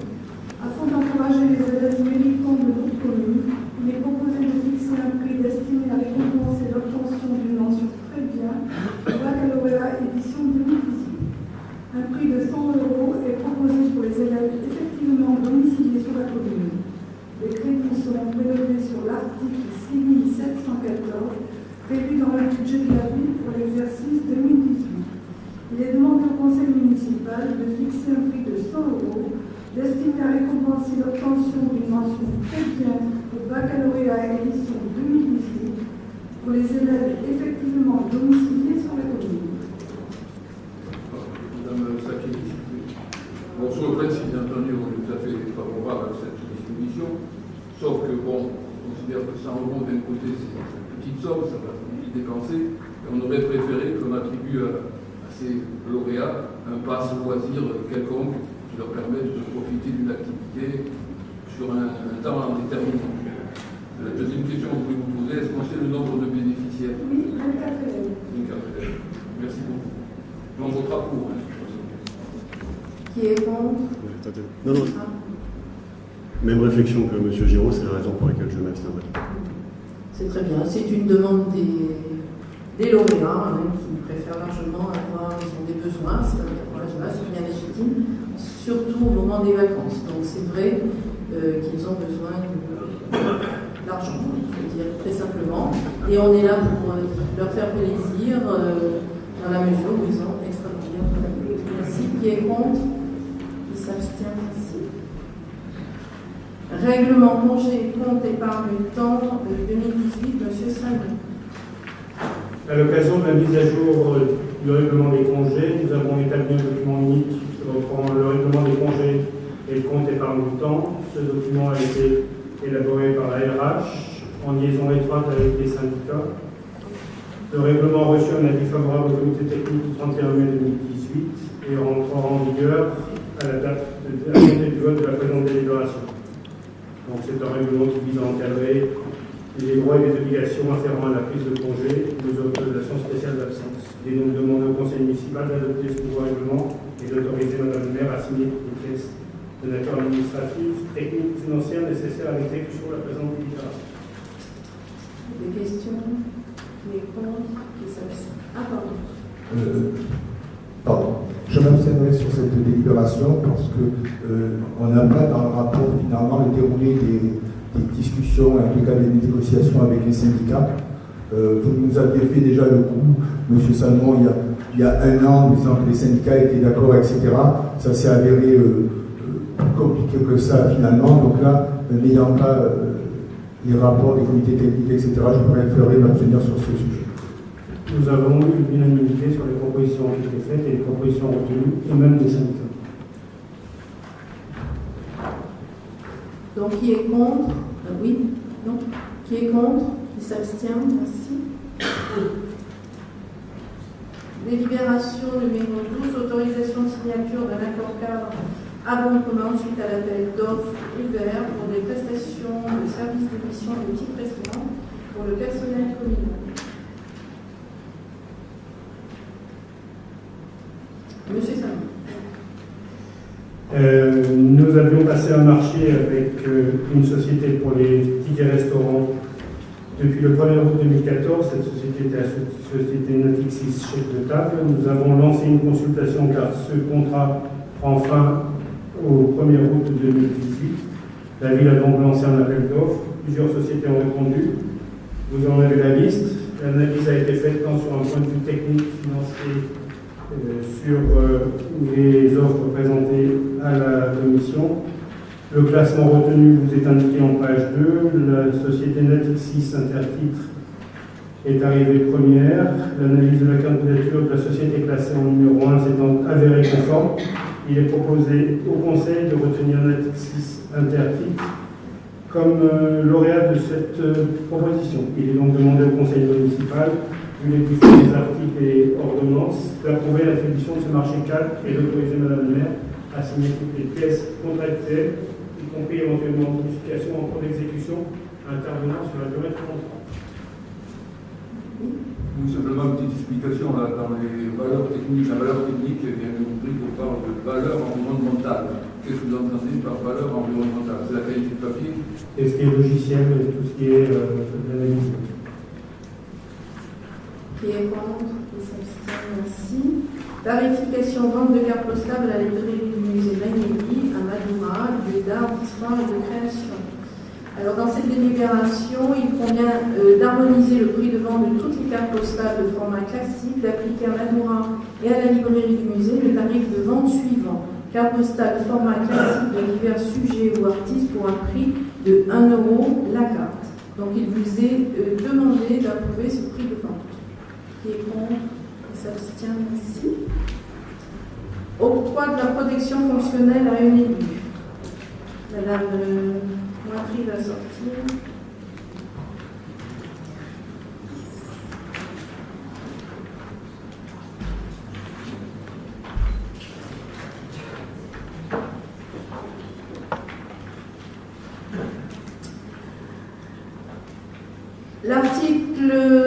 Afin d'encourager les élèves militants de notre commune, il est proposé de fixer un prix destiné à récompenser l'obtention d'une mention très bien un prix de 100 euros est proposé pour les élèves effectivement domiciliés sur la commune. Les crédits seront prélevés sur l'article 6714 prévu dans le budget de la ville pour l'exercice 2018. Il est demandé au conseil municipal de fixer un prix de 100 euros destiné à récompenser l'obtention d'une mention très bien au baccalauréat édition 2018 pour les élèves effectivement domiciliés sur la commune. Madame Sakeli, bon, sur le principe, bien entendu, on est tout à fait favorable à cette disposition, sauf que, bon, on considère que 100 euros d'un côté, c'est une petite somme, ça va vite dépenser, et on aurait préféré qu'on attribue à, à ces lauréats un passe loisir quelconque qui leur permette de profiter d'une activité sur un, un temps déterminé. La deuxième question que je voulais vous poser, est-ce qu'on sait le nombre de bénéficiaires Oui, 24 élèves. Une carte élève. Merci beaucoup. On votera pour. hein. Qui est contre Non, non, Ah. même réflexion que M. Giraud, c'est la raison pour laquelle je m'abstiendrai. C'est très bien. C'est une demande des, des lauréats hein, qui préfèrent largement avoir, ils ont des besoins, voilà, c'est bien légitime, surtout au moment des vacances. Donc c'est vrai euh, qu'ils ont besoin de- d'argent, il faut dire très simplement. Et on est là pour euh, leur faire plaisir euh, dans la mesure où ils ont travaillé. Merci. Qui est contre? Qui s'abstient? Merci. Règlement congé, compte, épargne, temps euh, 2018, Monsieur Salmon. À l'occasion de la mise à jour euh, du règlement des congés, nous avons établi un document unique reprend le règlement des congés et le compte épargne du temps. Ce document a été élaboré par la RH en liaison étroite avec les syndicats. Le règlement reçu un avis favorable au comité technique du 31 mai 2018 et rentrera en vigueur à la date du vote de la présente délibération. Donc c'est un règlement qui vise à encadrer les droits et les obligations afférents à la prise de congé ou aux autorisations spéciales d'absence. Il est donc demandé au conseil municipal d'adopter ce nouveau règlement et d'autoriser Madame le maire à signer une pièce de nature administrative, technique, financière nécessaire à l'exécution de la présente délibération. Des questions? Qui contre Qui s'abstient? Ah, pardon. Euh, pardon. Je m'abstiendrai sur cette délibération parce que euh, on n'a pas dans le rapport finalement le déroulé des, des discussions, en tout cas des négociations avec les syndicats. Euh, vous nous aviez fait déjà le coup, M. Salmon, il y, a, il y a un an, en disant que les syndicats étaient d'accord, etc. Ça s'est avéré euh, euh, plus compliqué que ça finalement. Donc là, euh, n'ayant pas euh, les rapports des comités techniques, etc., je préférerais m'abstenir sur ce sujet. Nous avons eu l'unanimité sur les propositions qui étaient faites et les propositions retenues, et même des syndicats. Donc, qui est contre? Oui Non Qui est contre Qui s'abstient Merci. Délibération numéro 12, autorisation de signature d'un accord cadre commun suite à l'appel d'offres ouvert pour des prestations de services d'émission de type restaurant pour le personnel communal. Monsieur Salmon. Euh, nous avions passé un marché avec euh, une société pour les tickets restaurants depuis le 1er août 2014. Cette société était la so- société Natixis chef de table. Nous avons lancé une consultation car ce contrat prend fin au 1er août 2018. La ville a donc lancé un appel d'offres. Plusieurs sociétés ont répondu. Vous en avez la liste. L'analyse a été faite tant sur un point de vue technique, financier, sur euh, les offres présentées à la commission. Le classement retenu vous est indiqué en page 2. La société Natixis Intertitre est arrivée première. L'analyse de la candidature de la société classée en numéro 1 s'étant avérée conforme, il est proposé au Conseil de retenir Natixis Intertitre comme euh, lauréat de cette euh, proposition. Il est donc demandé au Conseil municipal vu les différents articles et ordonnances, d'approuver l'attribution de ce marché cadre et d'autoriser Madame le maire à signer toutes les pièces contractuelles, y compris éventuellement modification en cours d'exécution intervenant sur la durée du contrat. Simplement une petite explication là, dans les valeurs techniques. La valeur technique, il y a une rubrique où on parle de valeur environnementale. Qu'est-ce que vous entendez par valeur environnementale? C'est la qualité de papier? C'est ce qui est logiciel, tout ce qui est euh, l'analyse. Qui est contre Qui s'abstient Merci. Tarification vente de cartes postales à la librairie du musée Magnelli, à Madoura, lieu d'art, d'histoire et de création. Alors, dans cette délibération, il convient euh, d'harmoniser le prix de vente de toutes les cartes postales de format classique, d'appliquer à Madoura et à la librairie du musée le tarif de vente suivant. Carte postale format classique de divers sujets ou artistes pour un prix de 1 euro la carte. Donc, il vous est euh, demandé d'approuver ce prix de vente. Qui est contre Qui s'abstient Merci. Octroi de la protection fonctionnelle à une élue. Madame euh, Moitry va sortir. L'article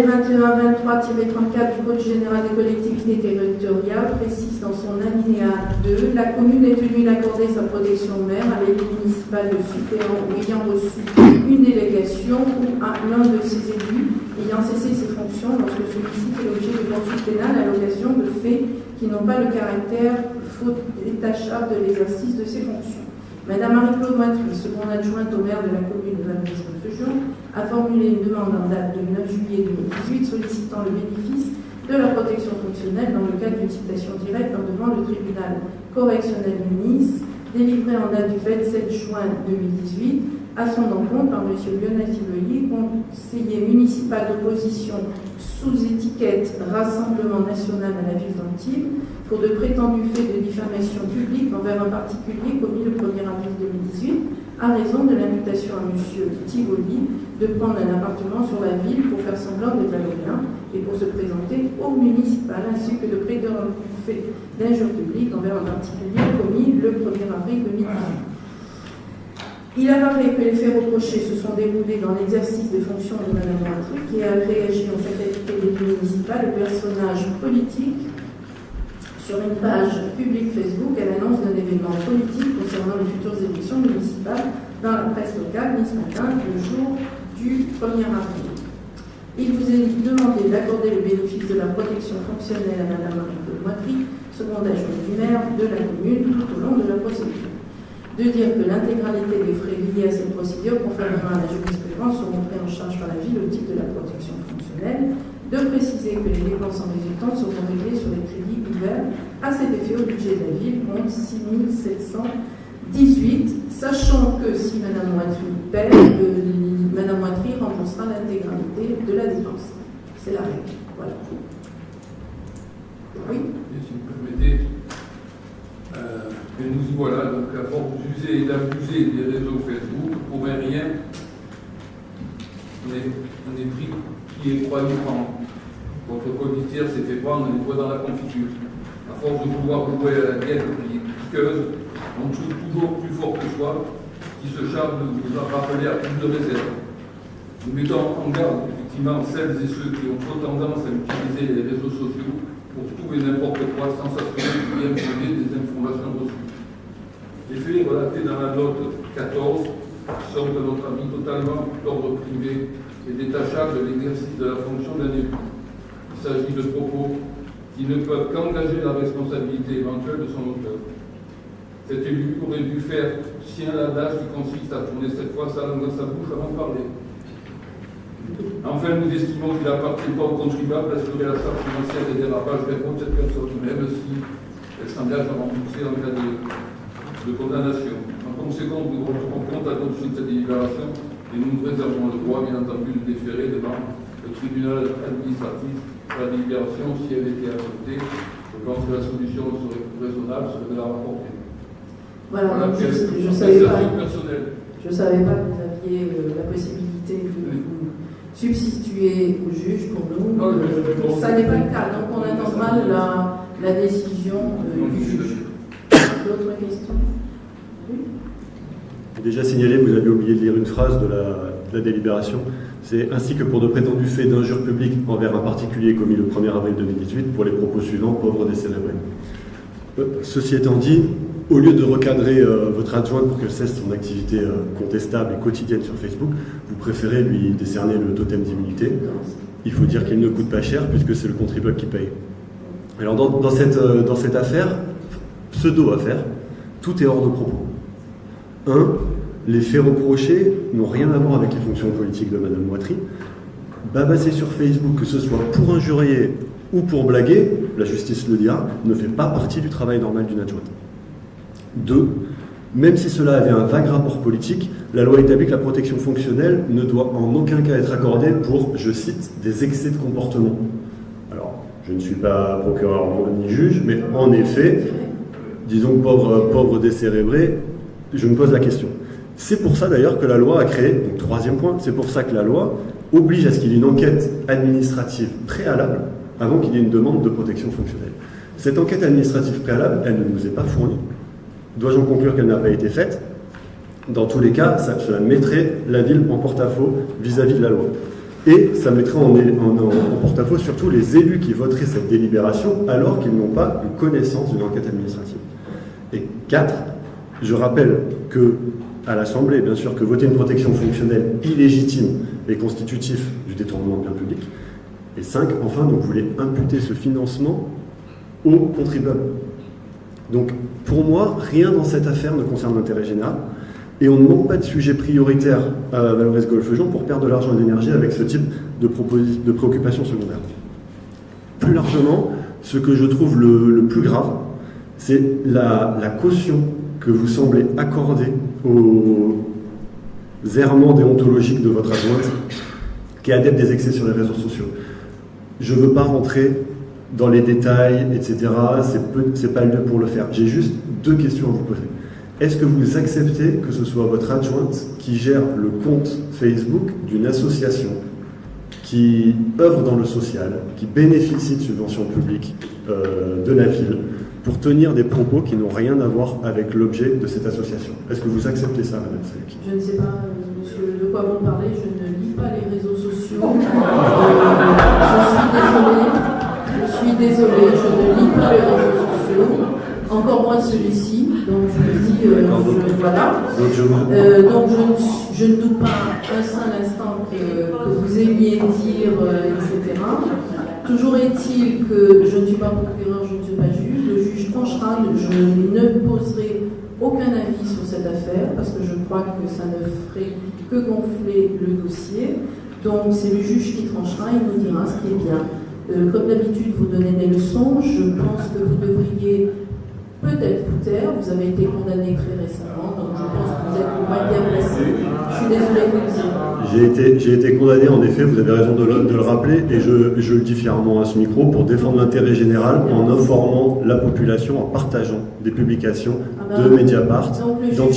L2123-34 du Code général des collectivités territoriales précise dans son alinéa 2 la commune est tenue d'accorder sa protection maire à l'élu municipal de suppléant ou ayant reçu une délégation ou à l'un de ses élus ayant cessé ses fonctions lorsque celui-ci fait l'objet de poursuites pénales à l'occasion de faits qui n'ont pas le caractère faute détachable de l'exercice de ses fonctions. Madame Marie-Claude Moitry, seconde adjointe au maire de la commune de Valence-Feujon, a formulé une demande en date du 9 juillet 2018 sollicitant le bénéfice de la protection fonctionnelle dans le cadre d'une citation directe devant le tribunal correctionnel de Nice, délivrée en date du 27 juin 2018 à son encontre par M. Lionel Tivoli, conseiller municipal d'opposition sous étiquette Rassemblement national à la ville d'Antibes, pour de prétendus faits de diffamation publique envers un particulier commis le 1er avril 2018 à raison de l'invitation à M. Tivoli de prendre un appartement sur la ville pour faire semblant de Valorien et pour se présenter au municipal, ainsi que de prétendus faits d'injure publique envers un particulier commis le 1er avril 2018. Il apparaît que les faits reprochés se sont déroulés dans l'exercice des fonctions de Mme Moitry, qui a réagi en sa qualité d'élu municipal au personnage politique sur une page publique Facebook à l'annonce d'un événement politique concernant les futures élections municipales dans la presse locale, mis ce matin, le jour du 1er avril. Il vous est demandé d'accorder le bénéfice de la protection fonctionnelle à Mme Marie-Claude Moitry, seconde adjointe du maire de la commune, tout au long de la procédure. De dire que l'intégralité des frais liés à cette procédure, conformément à la jurisprudence, seront pris en charge par la ville au titre de la protection fonctionnelle de préciser que les dépenses en résultant seront réglées sur les crédits à cet effet au budget de la ville, compte 6 718, sachant que si Mme Moitry paie, euh, Mme Moitry remboursera l'intégralité de la dépense. C'est la règle. Voilà. Oui si vous permettez, euh, et nous voilà, donc à force d'user et d'abuser des réseaux Facebook, pour un rien, on est, pris qui est croyant votre codiciaire s'est fait prendre les doigts dans la confiture. À force de vouloir jouer à la guerre piqueuse, on trouve toujours plus fort que soi, qui se charge de vous rappeler à plus de réserve. Nous mettons en garde effectivement celles et ceux qui ont trop tendance à utiliser les réseaux sociaux pour tout et n'importe quoi sans s'assurer du bien fondé des informations reçues. Les faits relatés dans la note 14 sont de notre avis totalement d'ordre privé et détachable de l'exercice de la fonction d'un élu. Il s'agit de propos qui ne peuvent qu'engager la responsabilité éventuelle de son auteur. Cet élu aurait dû faire sien l'adage qui consiste à tourner cette fois sa langue dans sa bouche avant de parler. Enfin, nous estimons qu'il n'appartient pas aux contribuables d'assurer la charge financière des dérapages vers cette personne, même si elle s'engage à rembourser en cas de, de condamnation. En conséquence, nous rendrons compte à l'adoption de cette délibération et nous nous réservons le droit, bien entendu, de déférer devant le tribunal administratif la délibération si elle était adoptée. Je pense que la solution serait raisonnable, serait de la rapporter. Voilà, Voilà, donc je ne savais pas. appréciation personnelle. Je savais pas que vous aviez euh, la possibilité de vous substituer au juge pour nous. Non, mais Euh, ça n'est pas le cas, donc on attendra la, la décision euh, Non, du juge. D'autres questions? Oui Déjà signalé, vous avez oublié de lire une phrase de la la délibération. C'est ainsi que pour de prétendus faits d'injure publique envers un particulier commis le 1er avril 2018 pour les propos suivants, pauvres décélébrés. Euh, Ceci étant dit, au lieu de recadrer euh, votre adjointe pour qu'elle cesse son activité euh, contestable et quotidienne sur Facebook, vous préférez lui décerner le totem d'immunité. Il faut dire qu'il ne coûte pas cher puisque c'est le contribuable qui paye. Alors dans, cette, dans cette affaire, pseudo-affaire, tout est hors de propos. Un, les faits reprochés n'ont rien à voir avec les fonctions politiques de Madame Moitry. Babasser sur Facebook, que ce soit pour injurier ou pour blaguer, la justice le dira, ne fait pas partie du travail normal d'une adjointe. Deux, même si cela avait un vague rapport politique, la loi établit que la protection fonctionnelle ne doit en aucun cas être accordée pour, je cite, des excès de comportement. Alors, je ne suis pas procureur ni juge, mais en effet, disons pauvre, pauvre décérébré, je me pose la question. C'est pour ça d'ailleurs que la loi a créé, donc troisième point, c'est pour ça que la loi oblige à ce qu'il y ait une enquête administrative préalable avant qu'il y ait une demande de protection fonctionnelle. Cette enquête administrative préalable, elle ne nous est pas fournie. Dois-je en conclure qu'elle n'a pas été faite? Dans tous les cas, ça, cela mettrait la ville en porte-à-faux vis-à-vis de la loi. Et ça mettrait en, porte-à-faux surtout les élus qui voteraient cette délibération alors qu'ils n'ont pas eu connaissance d'une enquête administrative. Et quatre, je rappelle que à l'Assemblée, bien sûr, que voter une protection fonctionnelle illégitime est constitutif du détournement de biens publics. Et cinq, enfin, vous voulez imputer ce financement aux contribuables. Donc, pour moi, rien dans cette affaire ne concerne l'intérêt général. Et on ne manque pas de sujet prioritaire à Valoris Golfe-Jean pour perdre de l'argent et de l'énergie avec ce type de, de préoccupations secondaires. Plus largement, ce que je trouve le, plus grave, c'est la caution que vous semblez accorder aux errements déontologiques de votre adjointe, qui est adepte des excès sur les réseaux sociaux. Je ne veux pas rentrer dans les détails, etc. C'est c'est pas le lieu pour le faire. J'ai juste deux questions à vous poser. Est-ce que vous acceptez que ce soit votre adjointe qui gère le compte Facebook d'une association qui œuvre dans le social, qui bénéficie de subventions publiques euh, de la ville, pour tenir des propos qui n'ont rien à voir avec l'objet de cette association Est-ce que vous acceptez ça, Madame Saleki Je ne sais pas, euh, monsieur, de quoi vous parlez. Je ne lis pas les réseaux sociaux. Euh, je suis désolée. Je suis désolée. Je ne lis pas les réseaux sociaux. Encore moins celui-ci. Donc je me dis, euh, je- voilà. Donc Euh, donc je ne, suis- je ne doute pas un seul instant que, que vous aimiez dire, euh, etc. Toujours est-il que je ne suis pas procureur, je ne suis pas juge. Tranchera, je ne poserai aucun avis sur cette affaire parce que je crois que ça ne ferait que gonfler le dossier. Donc c'est le juge qui tranchera, il nous dira ce qui est bien. Euh, comme d'habitude, vous donnez des leçons. Je pense que vous devriez peut-être vous taire. Vous avez été condamné très récemment, donc je pense que êtes moins bien placé. Je suis désolée de vous le dire. J'ai été, j'ai été condamné, en effet, vous avez raison de le, de le rappeler, et je, je le dis fièrement à ce micro, pour défendre l'intérêt général en informant la population, en partageant des publications Ah de ben, Mediapart, Donc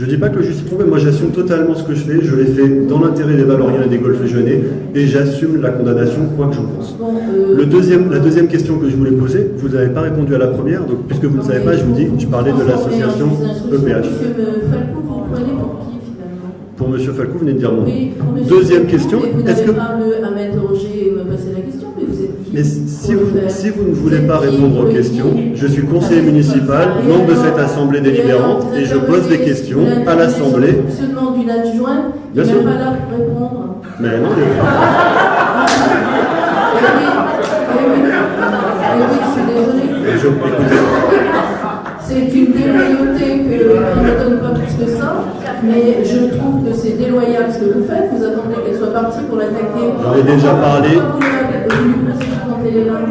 Je dis pas que juge s'est trompé, moi j'assume totalement ce que je fais, je l'ai fait dans l'intérêt des Valoriens et des Golfe-Jeunais, et j'assume la condamnation, quoi que j'en pense. Bon, euh, Le deuxième, la deuxième question que je voulais poser, vous n'avez pas répondu à la première, donc puisque vous ne savez pas, je vous dis, je parlais de l'association E EPH. Monsieur euh, Falco, vous prenez pour qui finalement? Pour Monsieur Falcou, vous venez de dire monsieur Deuxième question, est-ce que- si vous, si ne voulez pas répondre aux questions, je suis conseiller Ah, municipal, membre de Et cette assemblée délibérante, et je pose des questions à la- l'Assemblée. le fonctionnement d'une adjointe, Bien il n'est pas là pour répondre. Mais non, oui, je suis je- C'est une déloyauté que, qui ne donne pas plus que ça, mais je trouve que c'est déloyal ce que vous faites. Vous attendez qu'elle soit partie pour l'attaquer. J'en ai déjà parlé.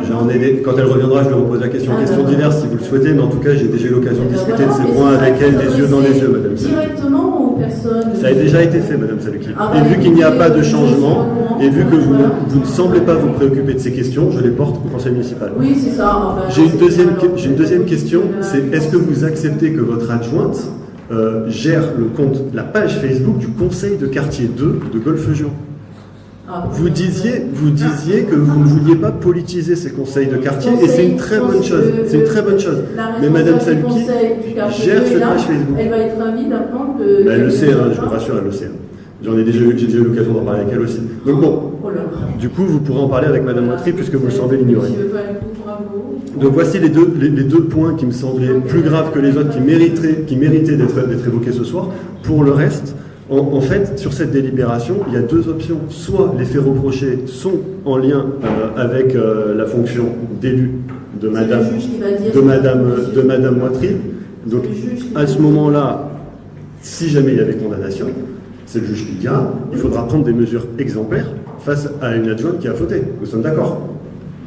J'en ai des- quand elle reviendra, je lui repose la question. Ah, Questions d'accord. diverses si vous le souhaitez, mais en tout cas, j'ai déjà eu l'occasion de Eh ben discuter de ces points avec elle, les yeux dans les yeux, madame. Directement aux personnes. Ça a déjà été fait, Madame Saluki. Ah, Et bah, vu qu'il n'y a pas de changement, et vu que vous, ne semblez pas vous préoccuper de ces questions, je les porte au conseil municipal. Oui, c'est ça. Enfin, J'ai une deuxième, une question, c'est est-ce que vous acceptez que votre adjointe euh, gère le compte, la page Facebook du conseil de quartier 2 de Golfe-Jean Vous disiez, vous disiez que vous ne vouliez pas politiser ces conseils de quartier, et c'est une très bonne chose. C'est une très bonne chose. Mais Madame Saluki gère cette page Facebook. Elle va être ravie d'apprendre que. Bah, elle le sait, hein, je vous pas. rassure, elle le sait. J'en ai déjà eu, j'ai déjà eu l'occasion d'en parler avec elle aussi. Donc bon, Oh du coup, vous pourrez en parler avec Madame Moitry puisque vous semblez l'ignorer. Donc voici les deux, les, les deux points qui me semblaient plus graves que les autres, qui méritaient, qui méritaient d'être évoqués ce soir. Pour le reste, en, en fait, sur cette délibération, il y a deux options. Soit les faits reprochés sont en lien euh, avec euh, la fonction d'élu de Madame, de si- Madame, de Madame Moitry. Donc à ce moment-là, si jamais il y avait condamnation, c'est le juge qui dira, il faudra prendre des mesures exemplaires face à une adjointe qui a fauté. Nous sommes d'accord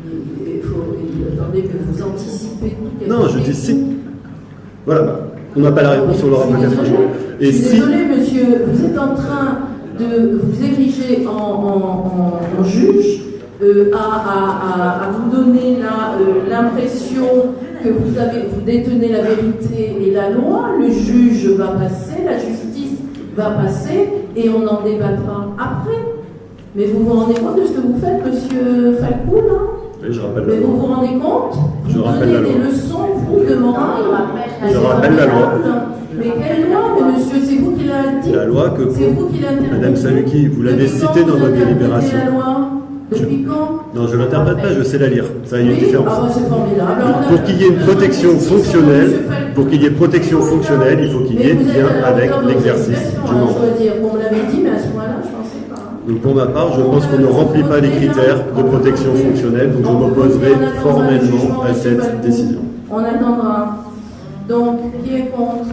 Il il faut, il- attendez que vous anticipez. Non, je dis si. Voilà, on n'a pas la réponse, on l'aura peut-être un jour. Et Je suis si, désolée, monsieur, vous êtes en train de vous ériger en, en- en- en juge, euh, à, à- à- à vous donner euh, l'impression que vous, avez, vous détenez la vérité et la loi, le juge va passer, la justice va passer, et on en débattra après. Mais vous vous rendez compte de ce que vous faites, monsieur Falcou, là Oui, je rappelle Mais la vous loi. vous rendez compte? Je Vous rappelle donnez la loi. des leçons, vous, de morale Je rappelle la loi. Mais quelle loi, mais monsieur, c'est vous qui l'avez dit La loi que C'est vous qui Madame Saluki, vous l'avez citée dans votre délibération. la loi Depuis quand Non, je ne l'interprète pas, je sais la lire. Ça a une différence. ah bah, c'est formidable. Pour qu'il y ait une protection fonctionnelle, pour qu'il y ait protection fonctionnelle, il faut qu'il y ait bien la avec l'exercice du hein, mandat. On me l'avait dit, mais à ce moment-là, je ne pensais pas. Donc pour ma part, je pense qu'on ne remplit pas les critères de protection fonctionnelle, donc je m'opposerai formellement à cette décision. On attendra. Donc, qui est contre?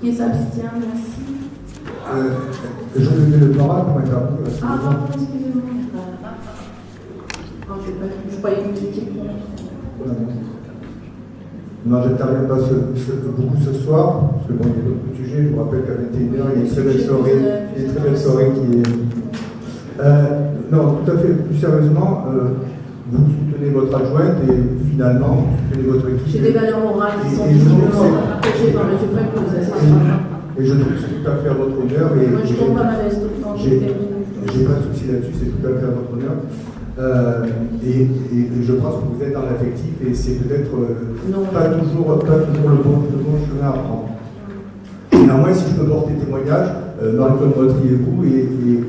Qui s'abstient Merci. Euh, je vais le parole pour intervenir. que- Ah, pardon, excusez-moi. Je ne croyais que vous étiez contre. Non, je n'interviens pas ce- ce- beaucoup ce soir, parce que bon, il y a d'autres sujets. Je vous rappelle qu'à 21h, il y a une très belle soirée, une très belle soirée qui est. Euh, non, tout à fait. Plus sérieusement, euh, vous soutenez votre adjointe et finalement, vous soutenez votre équipe. J'ai des valeurs morales qui sont que partagées par. Falcou, ça c'est Et, certain. et je trouve que c'est tout à fait à votre honneur. Et, Moi, je tombe pas mal à l'aise tout le temps. J'ai pas de souci là-dessus, c'est tout à fait à votre honneur. Euh, et, et- et je pense que vous êtes dans l'affectif et c'est peut-être euh, pas, toujours, pas toujours le bon, le bon chemin à prendre. Néanmoins, si je peux porter témoignage, euh, Marie-Claude Motry et vous, et, et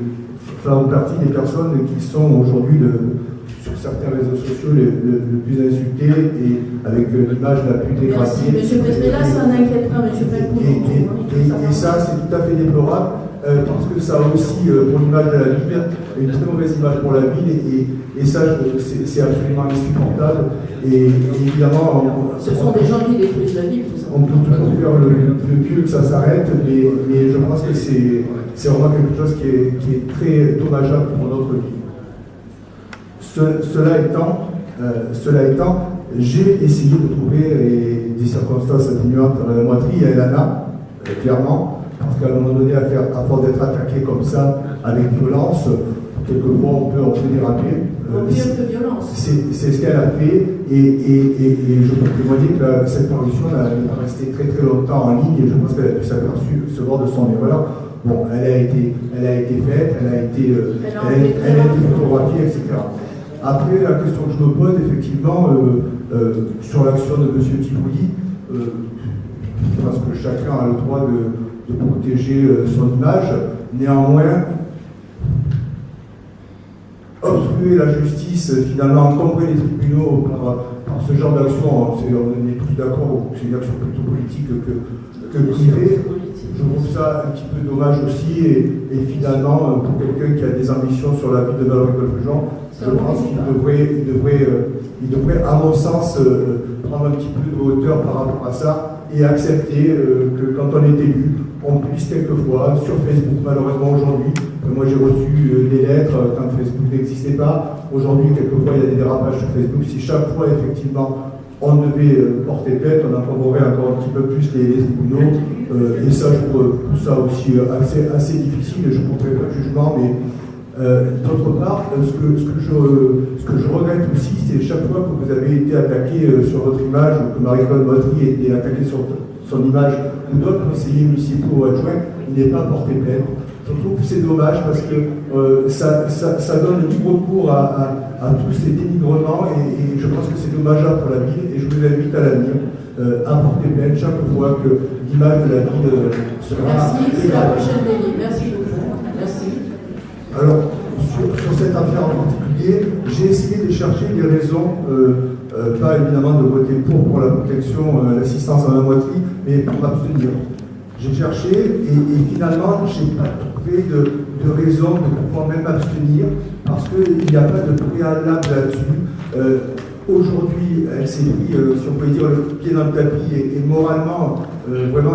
font partie des personnes qui sont aujourd'hui le- sur certains réseaux sociaux le, le plus insultées et avec euh, l'image la plus dégradée. Monsieur Président. Là, ça n'inquiète pas, Monsieur. Et, et- et- et ça, c'est tout à fait déplorable, euh, parce que ça a aussi, euh, pour l'image de la ville, une très mauvaise image pour la ville, et, ça, c'est absolument insupportable. Et, évidemment, on, Ce sont des gens qui détruisent la ville, on peut toujours faire le, le que ça s'arrête, mais, mais je pense que c'est c'est vraiment quelque chose qui est, qui est très dommageable pour notre vie. Ce- cela étant, euh, cela étant, j'ai essayé de trouver des circonstances atténuantes à la moiterie et à Elana, euh, clairement, parce qu'à un moment donné, à, faire, à force d'être attaqué comme ça, avec violence, quelquefois on peut, on peut déraper. C'est ce qu'elle a fait et, et- et- et je peux témoigner que cette parution n'est pas restée très très longtemps en ligne et je pense qu'elle a pu s'apercevoir de son erreur. Bon, elle a été, elle a été faite, elle a été, euh, Elle a elle été elle a été très photographiée, etc. Après, la question que je me pose, effectivement, euh, euh, sur l'action de M. Tivoli, euh, je pense que chacun a le droit de, de protéger euh, son image. Néanmoins, obstruer la justice, finalement encombrer les tribunaux par, par ce genre d'action, on est tous d'accord, c'est une action plutôt politique que, que privée. Je trouve ça un petit peu dommage aussi, et, et finalement, euh, pour quelqu'un qui a des ambitions sur la vie de Valérie Jean, je pense qu'il devrait, il devrait, euh, il devrait, à mon sens, euh, prendre un petit peu de hauteur par rapport à ça et accepter que quand on est élu, on puisse quelquefois, sur Facebook malheureusement aujourd'hui, moi j'ai reçu euh, des lettres euh, quand Facebook n'existait pas, aujourd'hui quelquefois il y a des dérapages sur Facebook, si chaque fois effectivement on devait euh, porter plainte, on encombrerait encore un petit peu plus les, les tribunaux, euh, et ça je trouve ça aussi euh, assez, difficile, je ne porterai pas de jugement, mais euh, D'autre part, euh, ce que, je, regrette aussi, c'est chaque fois que vous avez été attaqué euh, sur votre image, ou que Marie-Claude Motry a été attaquée sur son image, ou d'autres conseillers municipaux adjoints, il n'est pas porté plainte. Je trouve que c'est dommage parce que euh, ça, ça, ça donne libre cours à, à, à tous ces dénigrements et, et je pense que c'est dommageable pour la ville et je vous invite à l'avenir euh, à porter plainte chaque fois que l'image de la ville euh, sera Merci, c'est la prochaine délit. Merci beaucoup. Merci. Alors, sur, cette affaire en particulier, j'ai essayé de chercher des raisons, euh, euh, pas évidemment de voter pour pour la protection, l'assistance à la moitié, mais pour m'abstenir. J'ai cherché et, finalement, je n'ai pas trouvé de, de, raison de pouvoir même abstenir parce qu'il n'y a pas de préalable là-dessus. Aujourd'hui, elle s'est pris, si on peut dire, le pied dans le tapis et, moralement, vraiment,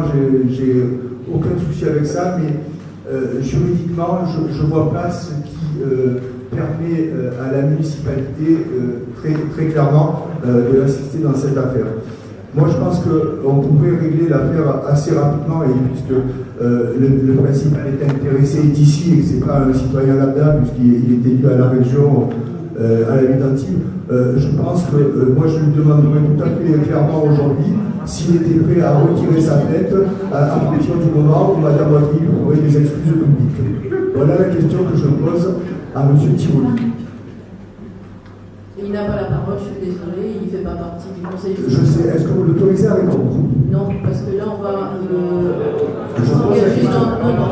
j'ai aucun souci avec ça, mais euh, juridiquement, je ne vois pas ce qui euh, permet euh, à la municipalité très, très clairement de l'assister dans cette affaire. Moi, je pense qu'on pourrait régler l'affaire assez rapidement, et puisque le, principal est intéressé d'ici et que ce n'est pas un citoyen lambda, puisqu'il est élu à la région, à la ville je pense que moi, je lui demanderai tout à fait clairement aujourd'hui s'il était prêt à retirer sa tête à, partir du moment où Mme Watry aurait des excuses publiques. Voilà la question que je pose à M. Tiroli. Il n'a pas la parole, je suis désolée, il ne fait pas partie du conseil. Je sais, est-ce que vous l'autorisez à répondre? Non, parce que là, on va euh, s'engager dans. Non, non,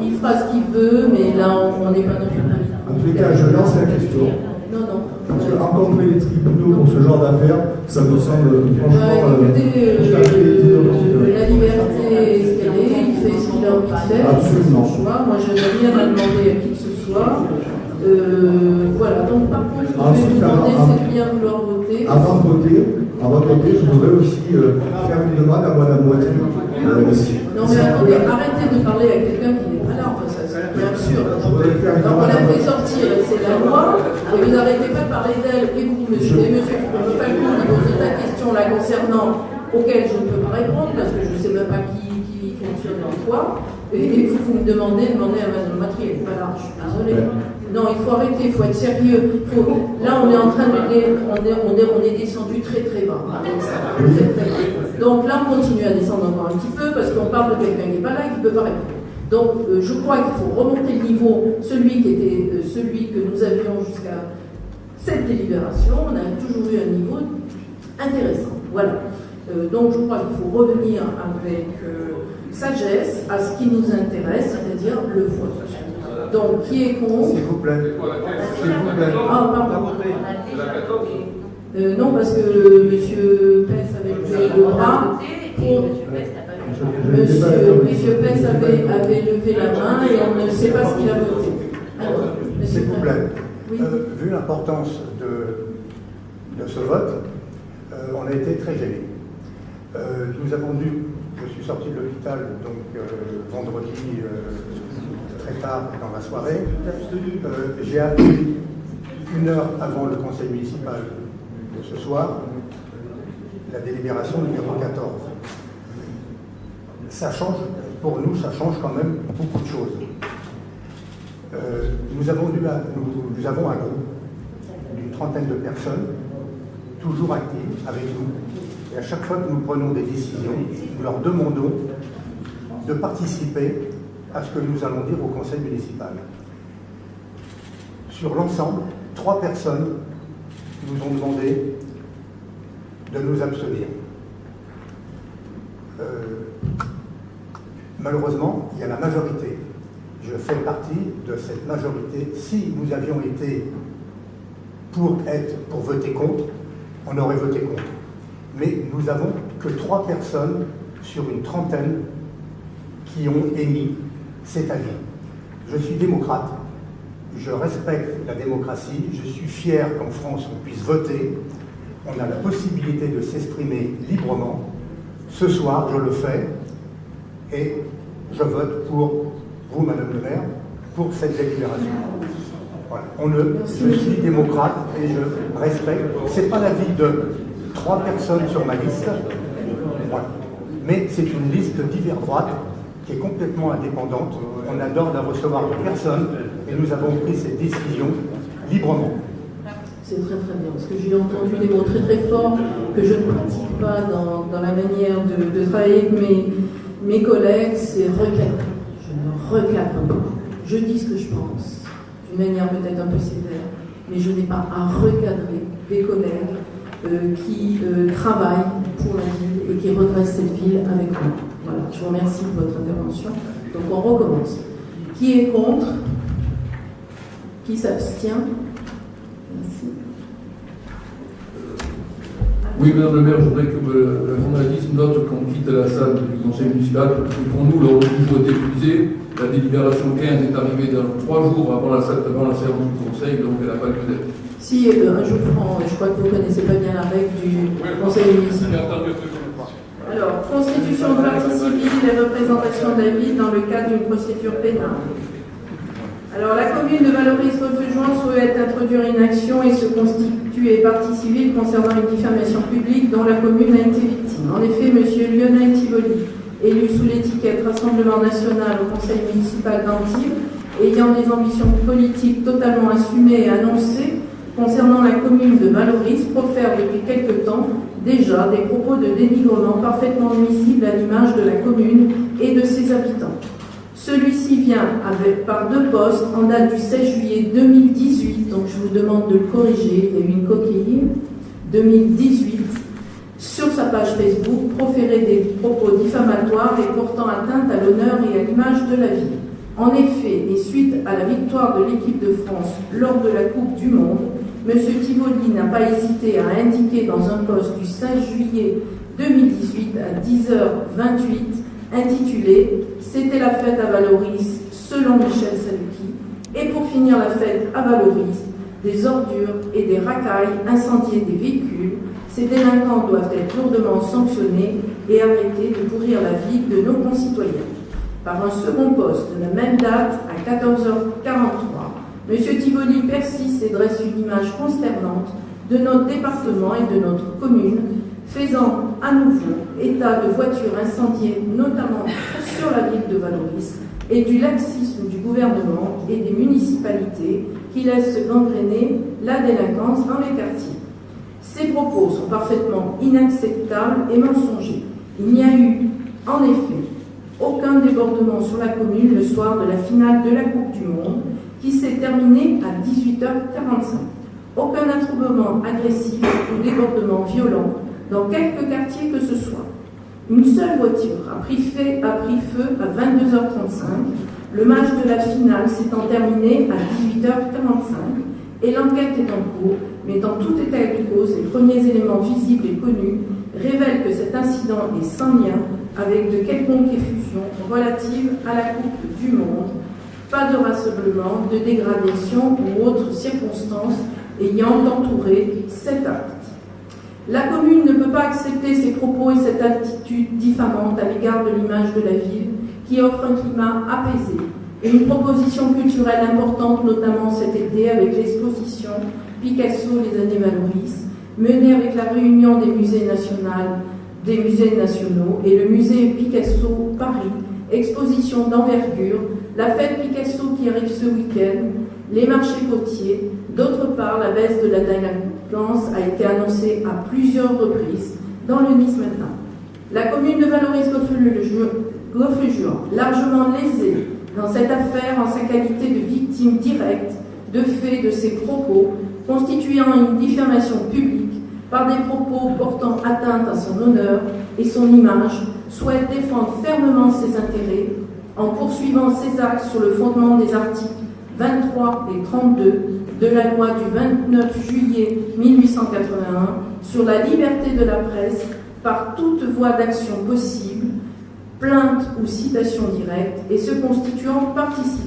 il fera ce qu'il veut, mais là, on n'est pas dans une En tous les cas, je lance la question. Non, non. Parce que rencontrer les tribunaux pour ce genre d'affaires, ça me semble franchement. Bah, écoutez, euh, euh, la liberté est ce qu'elle est, il fait ce qu'il a envie de faire. Absolument. Choix. Moi, je n'ai rien à demander à qui que ce soit. Euh, voilà, donc par contre, ce que je vais vous demander, c'est de bien vouloir voter. Avant de voter, avant de voter, je voudrais aussi euh, faire une demande à Mme Moitié. Euh, non mais attendez, arrêtez de parler à quelqu'un qui n'est pas là, enfin ça c'est absurde. Donc on l'a fait sortir, c'est la loi, et vous n'arrêtez pas de parler d'elle, et vous, monsieur, et monsieur Falcon, il pose ta question là concernant, auquel je ne peux pas répondre, parce que je ne sais même pas qui, qui fonctionne dans quoi, et, vous, vous me demandez, demandez à Mme Matri, voilà, je suis désolée. Non, il faut arrêter, il faut être sérieux. Là, on est en train de... On est, on est, on est descendu très très bas Donc là, on continue à descendre encore un petit peu parce qu'on parle de quelqu'un qui n'est pas là et qui ne peut pas répondre. Donc, euh, je crois qu'il faut remonter le niveau, celui qui était euh, celui que nous avions jusqu'à cette délibération. On a toujours eu un niveau intéressant. Voilà. Euh, donc, je crois qu'il faut revenir avec sagesse à ce qui nous intéresse, c'est-à-dire le vote. Donc, qui est contre S'il vous plaît. S'il vous plaît. Ah, pardon. Euh, non, parce que M. Pence avait levé le bras pour... Monsieur, Monsieur Pence avait, avait, levé la main et on ne sait pas ce qu'il a voté. S'il vous plaît. Euh, vu l'importance de, de, ce vote, euh, on a été très gênés. nous avons dû, je suis sorti de l'hôpital donc vendredi très tard dans la soirée. Euh, j'ai appelé une heure avant le conseil municipal de ce soir la délibération numéro 14. Ça change, pour nous, ça change quand même beaucoup de choses. Euh, nous, avons nous, avons un groupe d'une trentaine de personnes, toujours actives avec nous. Et à chaque fois que nous prenons des décisions, nous leur demandons de participer à ce que nous allons dire au conseil municipal. Sur l'ensemble, trois personnes nous ont demandé de nous abstenir. Euh, malheureusement, il y a la majorité. Je fais partie de cette majorité. Si nous avions été pour être, pour voter contre, on aurait voté contre. Mais nous avons que trois personnes sur une trentaine qui ont émis c'est à dire, je suis démocrate, je respecte la démocratie, je suis fier qu'en France on puisse voter, on a la possibilité de s'exprimer librement. Ce soir, je le fais et je vote pour vous, Madame le maire, pour cette délibération. On ne, je suis démocrate et je respecte. Ce n'est pas l'avis de trois personnes sur ma liste, mais c'est une liste divers droite qui est complètement indépendante. On adore de recevoir personne et nous avons pris cette décision librement. C'est très très bien, parce que j'ai entendu des mots très très forts que je ne pratique pas dans, dans la manière de, de, travailler avec mes, mes collègues, c'est recadrer. Je ne recadre pas. Je dis ce que je pense, d'une manière peut-être un peu sévère, mais je n'ai pas à recadrer des collègues euh, qui euh, travaillent pour la ville et qui redressent cette ville avec moi. Je vous remercie de votre intervention. Donc on recommence. Qui est contre? Qui s'abstient? Merci. Oui, Madame le maire, je voudrais que le, le journaliste note qu'on quitte la salle du conseil municipal. Et pour nous, l'ordre du jour est épuisé. La délibération 15 est arrivée dans trois jours avant la, salle- avant la séance du conseil, donc elle n'a pas lieu d'être. Si, euh, un jour franc, je crois que vous ne connaissez pas bien la règle du conseil municipal. Alors, constitution de partie civile et représentation ville dans le cadre d'une procédure pénale. Alors, la commune de Valoris-Refeugeant souhaite introduire une action et se constituer partie civile concernant une diffamation publique dont la commune a été victime. En effet, M. Lionel Tivoli, élu sous l'étiquette Rassemblement national au conseil municipal d'Antibes, ayant des ambitions politiques totalement assumées et annoncées concernant la commune de Valoris, profère depuis quelque temps déjà des propos de dénigrement parfaitement nuisibles à l'image de la commune et de ses habitants. Celui-ci vient par deux postes en date du 16 juillet 2018, donc je vous demande de le corriger, il y a eu une coquille, 2018, sur sa page Facebook, proférer des propos diffamatoires et portant atteinte à l'honneur et à l'image de la ville. En effet, et suite à la victoire de l'équipe de France lors de la Coupe du Monde, M. Tivoli n'a pas hésité à indiquer dans un post du 16 juillet 2018 à 10h28 intitulé C'était la fête à Valoris selon Michel Saluki et pour finir la fête à Valoris, des ordures et des racailles incendiées des véhicules, ces délinquants doivent être lourdement sanctionnés et arrêter de pourrir la vie de nos concitoyens. Par un second poste de la même date à 14h43, M. Tivoli persiste et dresse une image consternante de notre département et de notre commune, faisant à nouveau état de voitures incendiées, notamment sur la ville de Valoris, et du laxisme du gouvernement et des municipalités qui laissent gangréner la délinquance dans les quartiers. Ces propos sont parfaitement inacceptables et mensongers. Il n'y a eu, en effet, aucun débordement sur la commune le soir de la finale de la Coupe du Monde qui s'est terminée à 18h45. Aucun attroupement agressif ou débordement violent dans quelque quartier que ce soit. Une seule voiture a pris, a pris feu à 22h35. Le match de la finale s'étant terminé à 18h45 et l'enquête est en cours, mais dans tout état de cause, les premiers éléments visibles et connus révèlent que cet incident est sans lien avec de quelconque effusion relative à la Coupe du Monde, pas de rassemblement, de dégradation ou autres circonstances ayant entouré cet acte. La commune ne peut pas accepter ces propos et cette attitude diffamante à l'égard de l'image de la ville qui offre un climat apaisé et une proposition culturelle importante, notamment cet été avec l'exposition Picasso les années Valoris, menée avec la réunion des musées des musées nationaux et le musée Picasso Paris, exposition d'envergure, la fête Picasso qui arrive ce week-end, les marchés côtiers. D'autre part, la baisse de la délinquance a été annoncée à plusieurs reprises dans le Nice Matin. La commune de Valoris-Goffrejuan, largement lésée dans cette affaire en sa qualité de victime directe de fait de ses propos, constituant une diffamation publique par des propos portant atteinte à son honneur et son image, souhaite défendre fermement ses intérêts en poursuivant ses actes sur le fondement des articles 23 et 32 de la loi du 29 juillet 1881 sur la liberté de la presse par toute voie d'action possible, plainte ou citation directe, et se constituant partie.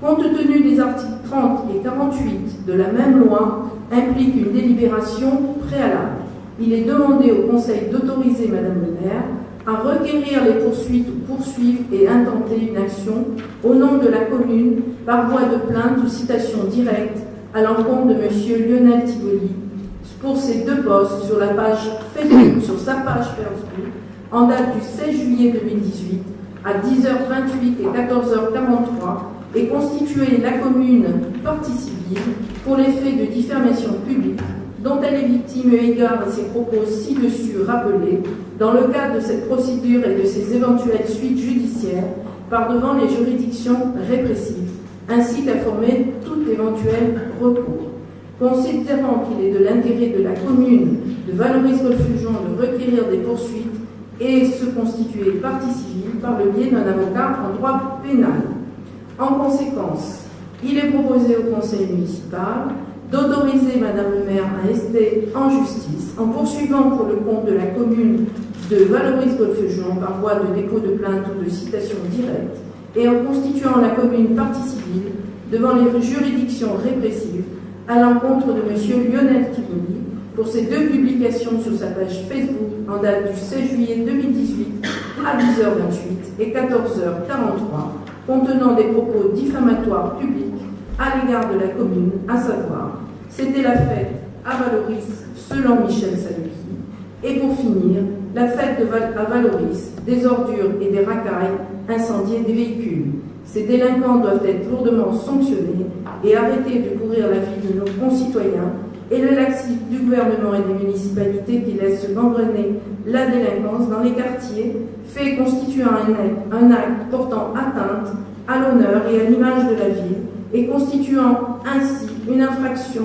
Compte tenu des articles 30 et 48 de la même loi, implique une délibération préalable. Il est demandé au Conseil d'autoriser Madame le maire à requérir les poursuites ou poursuivre et intenter une action au nom de la commune par voie de plainte ou citation directe à l'encontre de M. Lionel Tivoli pour ses deux postes sur la page Facebook, sur sa page Facebook, en date du 16 juillet 2018 à 10h28 et 14h43 et constituer la commune partie civile pour les faits de diffamation publique dont elle est victime eu égard à ses propos ci-dessus rappelés dans le cadre de cette procédure et de ses éventuelles suites judiciaires par devant les juridictions répressives, ainsi qu'à former tout éventuel recours. Considérant qu'il est de l'intérêt de la commune de valoriser le fusion de requérir des poursuites et se constituer partie civile par le biais d'un avocat en droit pénal. En conséquence, il est proposé au conseil municipal d'autoriser Madame le maire à rester en justice en poursuivant pour le compte de la commune de Valoris Golfe-Juan par voie de dépôt de plainte ou de citation directe et en constituant la commune partie civile devant les juridictions répressives à l'encontre de M. Lionel Tivoli pour ses deux publications sur sa page Facebook en date du 16 juillet 2018 à 10h28 et 14h43 contenant des propos diffamatoires publics à l'égard de la commune, à savoir, c'était la fête à Valoris selon Michel Saluki, et pour finir, la fête de Val à Valoris, des ordures et des racailles, incendier des véhicules. Ces délinquants doivent être lourdement sanctionnés et arrêter de courir la vie de nos concitoyens et le laxisme du gouvernement et des municipalités qui laissent gangrener la délinquance dans les quartiers, fait constituant un acte portant atteinte à l'honneur et à l'image de la ville et constituant ainsi une infraction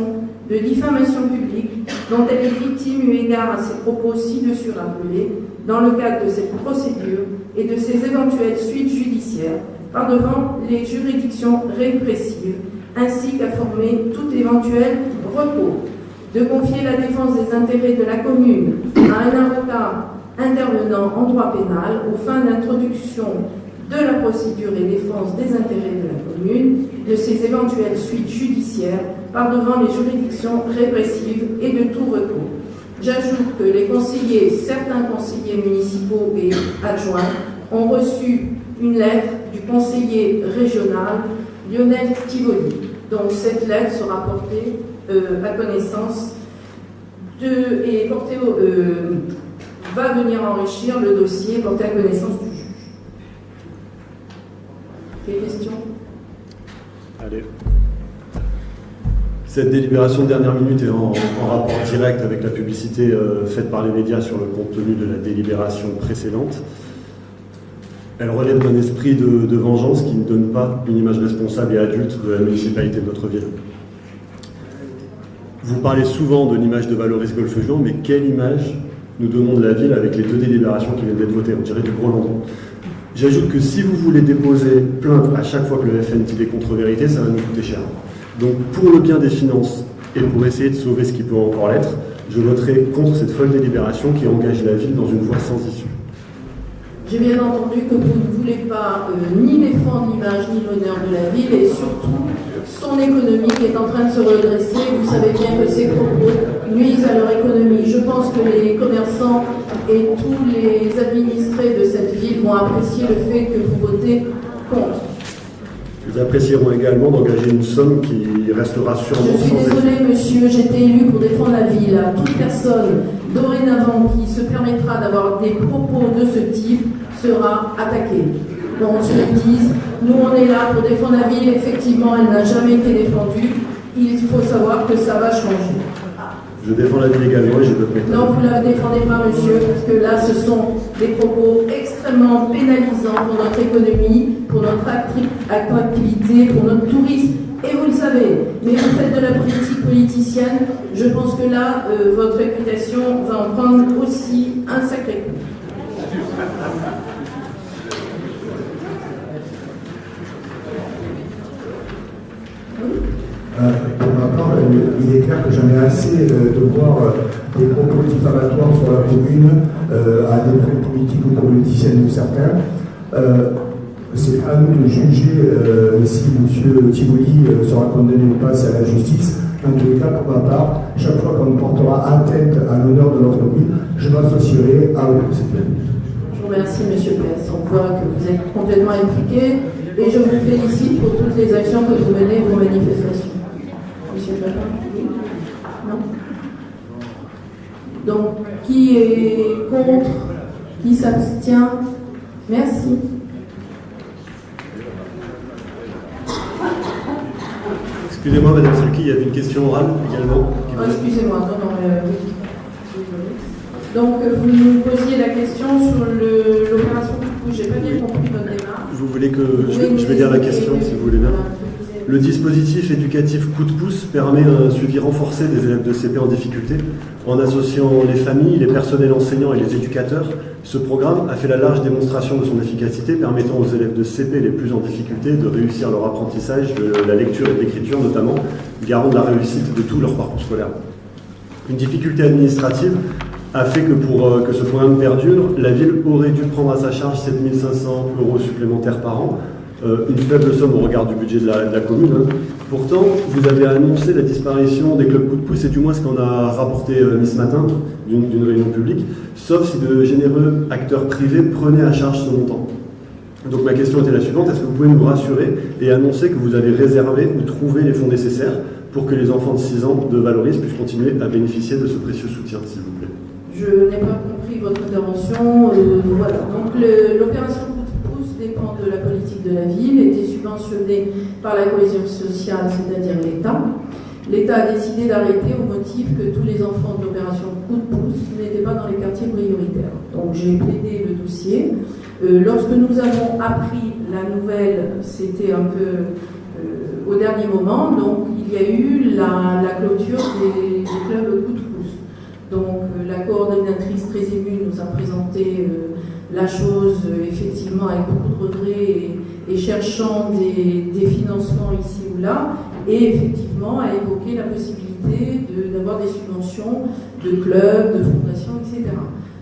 de diffamation publique dont elle est victime eu égard à ses propos ci-dessus rappelés dans le cadre de cette procédure et de ses éventuelles suites judiciaires par devant les juridictions répressives ainsi qu'à former tout éventuel recours, de confier la défense des intérêts de la commune à un avocat intervenant en droit pénal aux fins d'introduction de la procédure et défense des intérêts de la commune, de ses éventuelles suites judiciaires par devant les juridictions répressives et de tout recours. J'ajoute que les conseillers, certains conseillers municipaux et adjoints ont reçu une lettre du conseiller régional Lionel Tivoli. Donc cette lettre sera portée euh, à connaissance et portée euh, va venir enrichir le dossier porté à connaissance du. Des questions Allez. Cette délibération de dernière minute est en, rapport direct avec la publicité euh, faite par les médias sur le contenu de la délibération précédente. Elle relève d'un esprit de, vengeance qui ne donne pas une image responsable et adulte de la municipalité de notre ville. Vous parlez souvent de l'image de Valoris Golfe-Juan, mais quelle image nous donnons de la ville avec les deux délibérations qui viennent d'être votées? On dirait du gros landon. J'ajoute que si vous voulez déposer plainte à chaque fois que le FN dit des contre-vérités, ça va nous coûter cher. Donc pour le bien des finances et pour essayer de sauver ce qui peut encore l'être, je voterai contre cette folle délibération qui engage la ville dans une voie sans issue. J'ai bien entendu que vous ne voulez pas euh, ni défendre l'image ni l'honneur de la ville et surtout son économie qui est en train de se redresser. Vous savez bien que ces propos nuisent à leur économie. Je pense que les commerçants et tous les administrés de cette ville vont apprécier le fait que vous votez contre. Ils apprécieront également d'engager une somme qui restera sûrement Je suis désolée, monsieur, j'étais élu pour défendre la ville. Toute personne dorénavant qui se permettra d'avoir des propos de ce type sera attaquée. Donc, on se le dise, nous on est là pour défendre la ville. Effectivement, elle n'a jamais été défendue. Il faut savoir que ça va changer. Je défends la également et j'ai d'autres méthodes. Non, vous ne la défendez pas, monsieur, parce que là, ce sont des propos extrêmement pénalisants pour notre économie, pour notre attractivité, pour notre tourisme. Et vous le savez, mais vous faites de la politique politicienne. Je pense que là, euh, votre réputation va en prendre aussi un sacré coup. Pour ma part, il est clair que j'en ai assez euh, de voir euh, des propos diffamatoires sur la commune à des fins politiques ou politiciennes de certains. c'est à nous de juger si M. Tivoli sera condamné ou pas, c'est à la justice. En tous les cas, pour ma part, chaque fois qu'on portera atteinte à l'honneur de notre ville, je m'associerai à vous. Je vous remercie, M. Pérez. On voit que vous êtes complètement impliqué et je vous félicite pour toutes les actions que vous menez, vos manifestations. Non Donc, qui est contre Qui s'abstient? Merci. Excusez-moi, Madame Selki, il y avait une question orale également. Oh, Excusez-moi, non, non, euh, Donc, vous nous posiez la question sur l'opération coup. J'ai pas bien compris votre démarche. Vous voulez que je, je vais lire la question, si vous voulez bien le dispositif éducatif coup de pouce permet un suivi renforcé des élèves de CP en difficulté. En associant les familles, les personnels enseignants et les éducateurs Ce programme a fait la large démonstration de son efficacité, permettant aux élèves de CP les plus en difficulté de réussir leur apprentissage de la lecture et de l'écriture notamment, garant de la réussite de tout leur parcours scolaire. Une difficulté administrative a fait que pour euh, que ce programme perdure, la ville aurait dû prendre à sa charge 7500 euros supplémentaires par an, euh, une faible somme au regard du budget de la, commune. Hein. Pourtant, vous avez annoncé la disparition des clubs coup de pouce, c'est du moins ce qu'on a rapporté euh, ce matin d'une réunion publique, sauf si de généreux acteurs privés prenaient à charge ce montant. Donc ma question était la suivante, est-ce que vous pouvez nous rassurer et annoncer que vous avez réservé ou trouvé les fonds nécessaires pour que les enfants de 6 ans de Valoris puissent continuer à bénéficier de ce précieux soutien, s'il vous plaît? Je n'ai pas compris votre intervention. Euh. Donc l'opération dépend de la politique la ville, était subventionné par la cohésion sociale, c'est-à-dire l'État. L'État a décidé d'arrêter au motif que tous les enfants de l'opération coup de pouce n'étaient pas dans les quartiers prioritaires. Donc j'ai plaidé le dossier. Euh, lorsque nous avons appris la nouvelle, c'était un peu euh, au dernier moment, donc il y a eu la, clôture des, clubs coup de pouce. Donc euh, la coordinatrice très émue nous a présenté la chose effectivement avec beaucoup de regrets et, cherchant des, financements ici ou là, et effectivement a évoqué la possibilité d'avoir des subventions de clubs, de fondations, etc.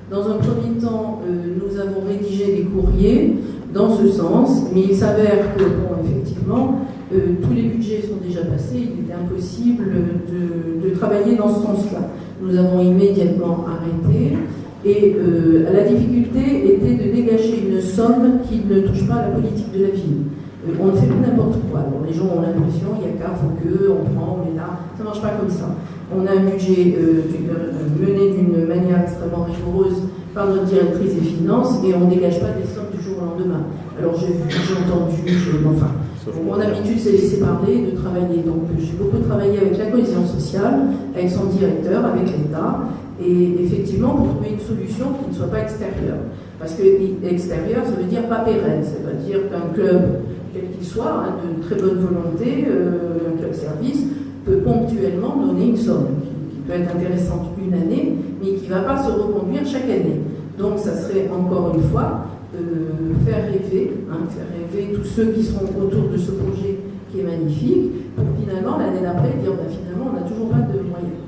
Dans un premier temps, euh, nous avons rédigé des courriers dans ce sens, mais il s'avère que, bon, effectivement, euh, tous les budgets sont déjà passés, il était impossible de travailler dans ce sens-là. Nous avons immédiatement arrêté. Et euh, la difficulté était de dégager une somme qui ne touche pas la politique de la ville. Euh, on ne fait plus n'importe quoi. les gens ont l'impression, il y a qu'à, faut que, on prend, on est là. Ça ne marche pas comme ça. On a un budget euh, mené d'une manière extrêmement rigoureuse par notre directrice des finances et on ne dégage pas des sommes du jour au lendemain. Alors j'ai entendu, enfin. mon habitude, c'est laisser parler, de travailler. Donc j'ai beaucoup travaillé avec la cohésion sociale, avec son directeur, avec l'État, et effectivement pour trouver une solution qui ne soit pas extérieure. Parce que extérieur, ça veut dire pas pérenne, ça veut dire qu'un club, quel qu'il soit, hein, de très bonne volonté, euh, un club service, peut ponctuellement donner une somme qui, peut être intéressante une année, mais qui ne va pas se reconduire chaque année. Donc ça serait encore une fois euh, faire rêver, hein, faire rêver tous ceux qui seront autour de ce projet qui est magnifique, pour finalement l'année d'après dire bah, finalement on n'a toujours pas de moyens.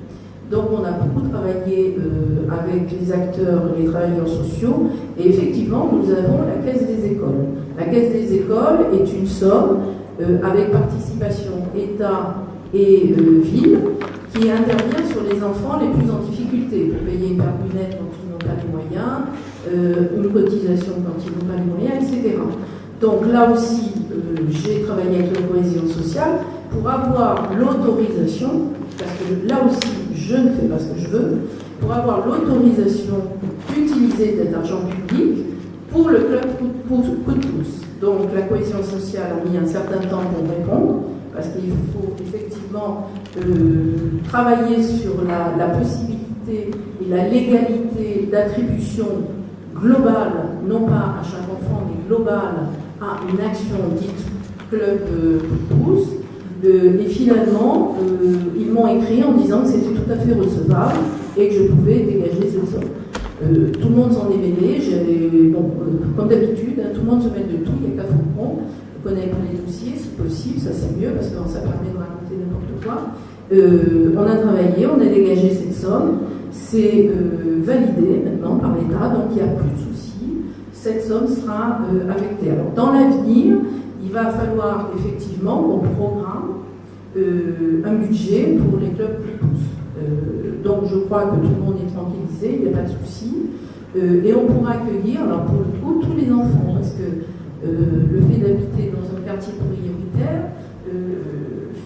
Donc on a beaucoup euh, avec les acteurs, les travailleurs sociaux, et effectivement nous avons la caisse des écoles. La caisse des écoles est une somme euh, avec participation État et euh, ville qui intervient sur les enfants les plus en difficulté pour payer une lunette quand ils n'ont pas les moyens, une cotisation quand ils n'ont pas les moyens, etc. Donc là aussi, j'ai travaillé avec la cohésion sociale pour avoir l'autorisation, parce que là aussi, je ne fais pas ce que je veux, pour avoir l'autorisation d'utiliser cet argent public pour le club coup de pouce. Donc la cohésion sociale a mis un certain temps pour répondre, parce qu'il faut effectivement euh, travailler sur la, possibilité et la légalité d'attribution globale, non pas à chaque enfant, mais globale, à une action dite club euh, pouce. Euh, et finalement, euh, ils m'ont écrit en disant que c'était tout à fait recevable et que je pouvais dégager cette somme. Euh, tout le monde s'en est mêlé, j'avais, bon, comme d'habitude, hein, tout le monde se met de tout, il n'y a qu'à Foucault, on connaît les dossiers si possible, ça c'est mieux parce que ça permet de raconter n'importe quoi. on a travaillé, on a dégagé cette somme, c'est validé maintenant par l'État, donc il n'y a plus de soucis, cette somme sera affectée. Alors dans l'avenir, il va falloir effectivement qu'on programme euh, un budget pour les clubs plus pouces. Euh, donc je crois que tout le monde est tranquillisé, il n'y a pas de souci. Euh, et on pourra accueillir, alors pour le coup, tous les enfants, parce que le fait d'habiter dans un quartier prioritaire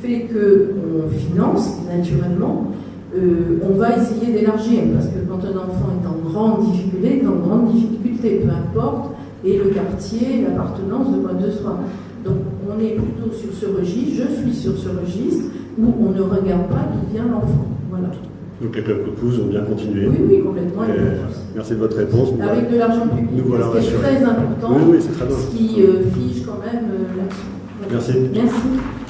fait qu'on finance naturellement. on va essayer d'élargir, parce que quand un enfant est en grande difficulté, est en grande difficulté, peu importe, et le quartier, l'appartenance de quoi de soi. Donc on est plutôt sur ce registre, je suis sur ce registre, où on ne regarde pas d'où vient l'enfant. Voilà. Donc les clubs pouces ont bien continué. Oui, oui, complètement. merci de votre réponse. Avec de l'argent public, nous voilà c'est très important, oui, oui, très ce qui euh, fige quand même euh, l'action. Merci. Merci.